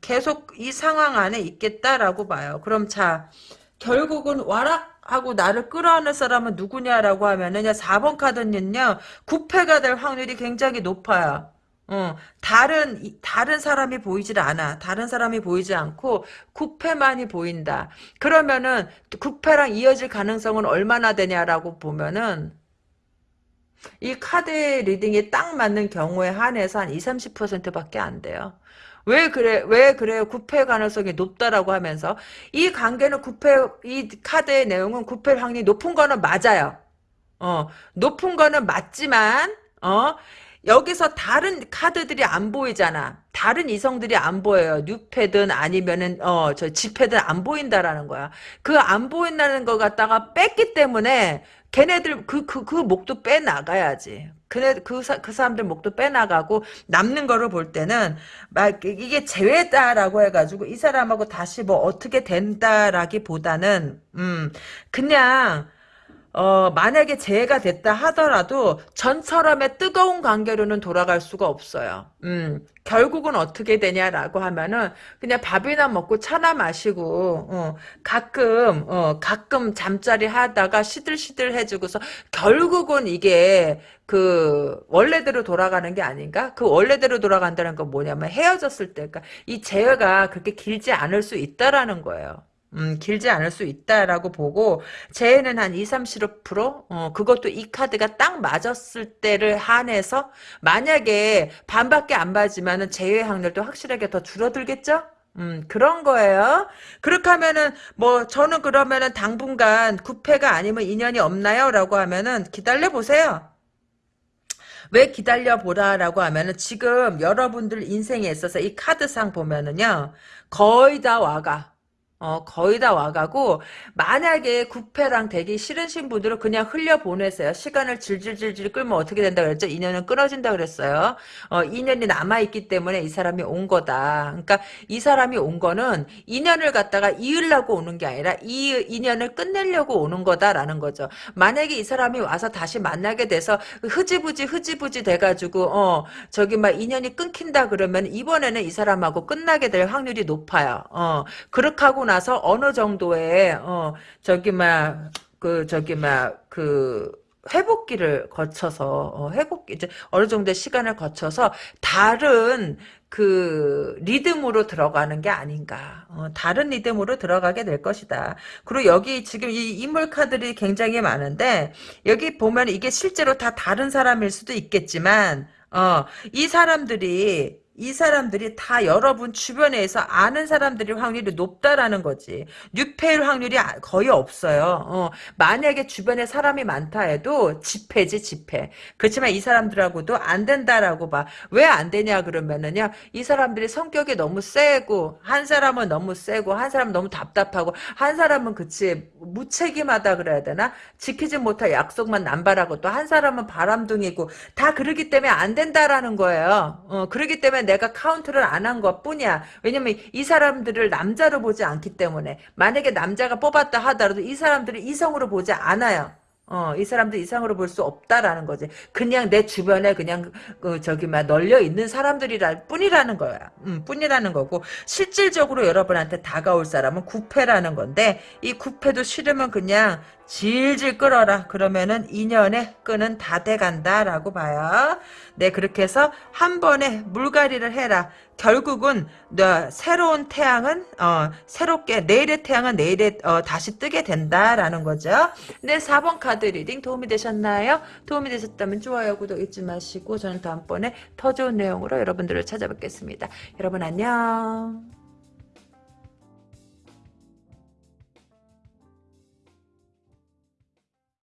[SPEAKER 1] 계속 이 상황 안에 있겠다라고 봐요. 그럼 자 결국은 와락 하고 나를 끌어안을 사람은 누구냐라고 하면은 4번 카드는요 9패가 될 확률이 굉장히 높아요 어, 다른, 이- 다른 사람이 보이질 않아. 다른 사람이 보이지 않고, 구페만이 보인다. 그러면은, 구페랑 이어질 가능성은 얼마나 되냐라고 보면은, 이 카드 reading이 딱 맞는 경우에 한해서 한 20, 30%밖에 안 돼요. 왜 그래, 왜 그래요? 구페 가능성이 높다라고 하면서, 이 관계는 구페, 이 카드의 내용은 구페 확률이 높은 거는 맞아요. 어, 높은 거는 맞지만, 어, 여기서 다른 카드들이 안 보이잖아. 다른 이성들이 안 보여요. 뉴페든 아니면은, 어, 저 지페든 안 보인다라는 거야. 그 안 보인다는 거 갖다가 뺐기 때문에, 걔네들, 그, 그, 그 목도 빼 나가야지. 그네, 그, 사, 그 사람들 목도 빼 나가고, 남는 거를 볼 때는, 막, 이게 재회다라고 해가지고, 이 사람하고 다시 뭐 어떻게 된다라기 보다는, 음, 그냥, 어, 만약에 재해가 됐다 하더라도 전처럼의 뜨거운 관계로는 돌아갈 수가 없어요. 음, 결국은 어떻게 되냐라고 하면은 그냥 밥이나 먹고 차나 마시고 어, 가끔 어, 가끔 잠자리 하다가 시들시들 해주고서 결국은 이게 그 원래대로 돌아가는 게 아닌가? 그 원래대로 돌아간다는 건 뭐냐면 헤어졌을 때, 그러니까 이 재회가 그렇게 길지 않을 수 있다라는 거예요. 음, 길지 않을 수 있다라고 보고, 재해는 한 2, 30%? 어, 그것도 이 카드가 딱 맞았을 때를 한해서, 만약에 반밖에 안 맞으면은 재해 확률도 확실하게 더 줄어들겠죠? 음, 그런 거예요. 그렇게 하면은, 뭐, 저는 그러면은 당분간 구패가 아니면 인연이 없나요? 라고 하면은 기다려보세요. 왜 기다려보라라고 하면은 지금 여러분들 인생에 있어서 이 카드상 보면은요, 거의 다 와가. 어, 거의 다 와가고, 만약에 구패랑 되기 싫으신 분들은 그냥 흘려보내세요. 시간을 질질질질 끌면 어떻게 된다 그랬죠? 인연은 끊어진다 그랬어요. 어, 인연이 남아있기 때문에 이 사람이 온 거다. 그러니까 이 사람이 온 거는 인연을 갖다가 이으려고 오는 게 아니라 이 인연을 끝내려고 오는 거다라는 거죠. 만약에 이 사람이 와서 다시 만나게 돼서 흐지부지 흐지부지 돼가지고, 어, 저기 막 인연이 끊긴다 그러면 이번에는 이 사람하고 끝나게 될 확률이 높아요. 어, 그렇게 하고 나서 어느 정도의 어 저기 막 그 저기 막그 회복기를 거쳐서 어, 회복기 이제 어느 정도의 시간을 거쳐서 다른 그 리듬으로 들어가는 게 아닌가. 어, 다른 리듬으로 들어가게 될 것이다. 그리고 여기 지금 이 인물 카드들이 굉장히 많은데 여기 보면 이게 실제로 다 다른 사람일 수도 있겠지만 어, 이 사람들이 이 사람들이 다 여러분 주변에서 아는 사람들이 확률이 높다라는 거지. 뉴페일 확률이 아- 거의 없어요. 어, 만약에 주변에 사람이 많다 해도 지페지 지페. 그렇지만 이 사람들하고도 안 된다라고 봐. 왜 안 되냐 그러면은요. 이 사람들이 성격이 너무 세고 한 사람은 너무 세고 한 사람은 너무 답답하고 한 사람은 그치 무책임하다 그래야 되나? 지키지 못할 약속만 남발하고 또 한 사람은 바람둥이고 다 그러기 때문에 안 된다라는 거예요. 어, 그러기 때문에 내가 카운트를 안 한 것 뿐이야. 왜냐면 이 사람들을 남자로 보지 않기 때문에 만약에 남자가 뽑았다 하더라도 이 사람들을 이성으로 보지 않아요. 어, 이 사람들 이상으로 볼 수 없다라는 거지. 그냥 내 주변에 그냥 그 저기 막 널려 있는 사람들이라 뿐이라는 거야. 음, 뿐이라는 거고 실질적으로 여러분한테 다가올 사람은 구패라는 건데 이 구패도 싫으면 그냥 질질 끌어라. 그러면은 인연의 끈은 다 돼간다 라고 봐요. 네, 그렇게 해서 한 번에 물갈이를 해라. 결국은 너 새로운 태양은 어, 새롭게 내일의 태양은 내일에 어, 다시 뜨게 된다 라는 거죠. 네, 4번 카드 reading 도움이 되셨나요? 도움이 되셨다면 좋아요, 구독 잊지 마시고 저는 다음번에 더 좋은 내용으로 여러분들을 찾아뵙겠습니다. 여러분 안녕.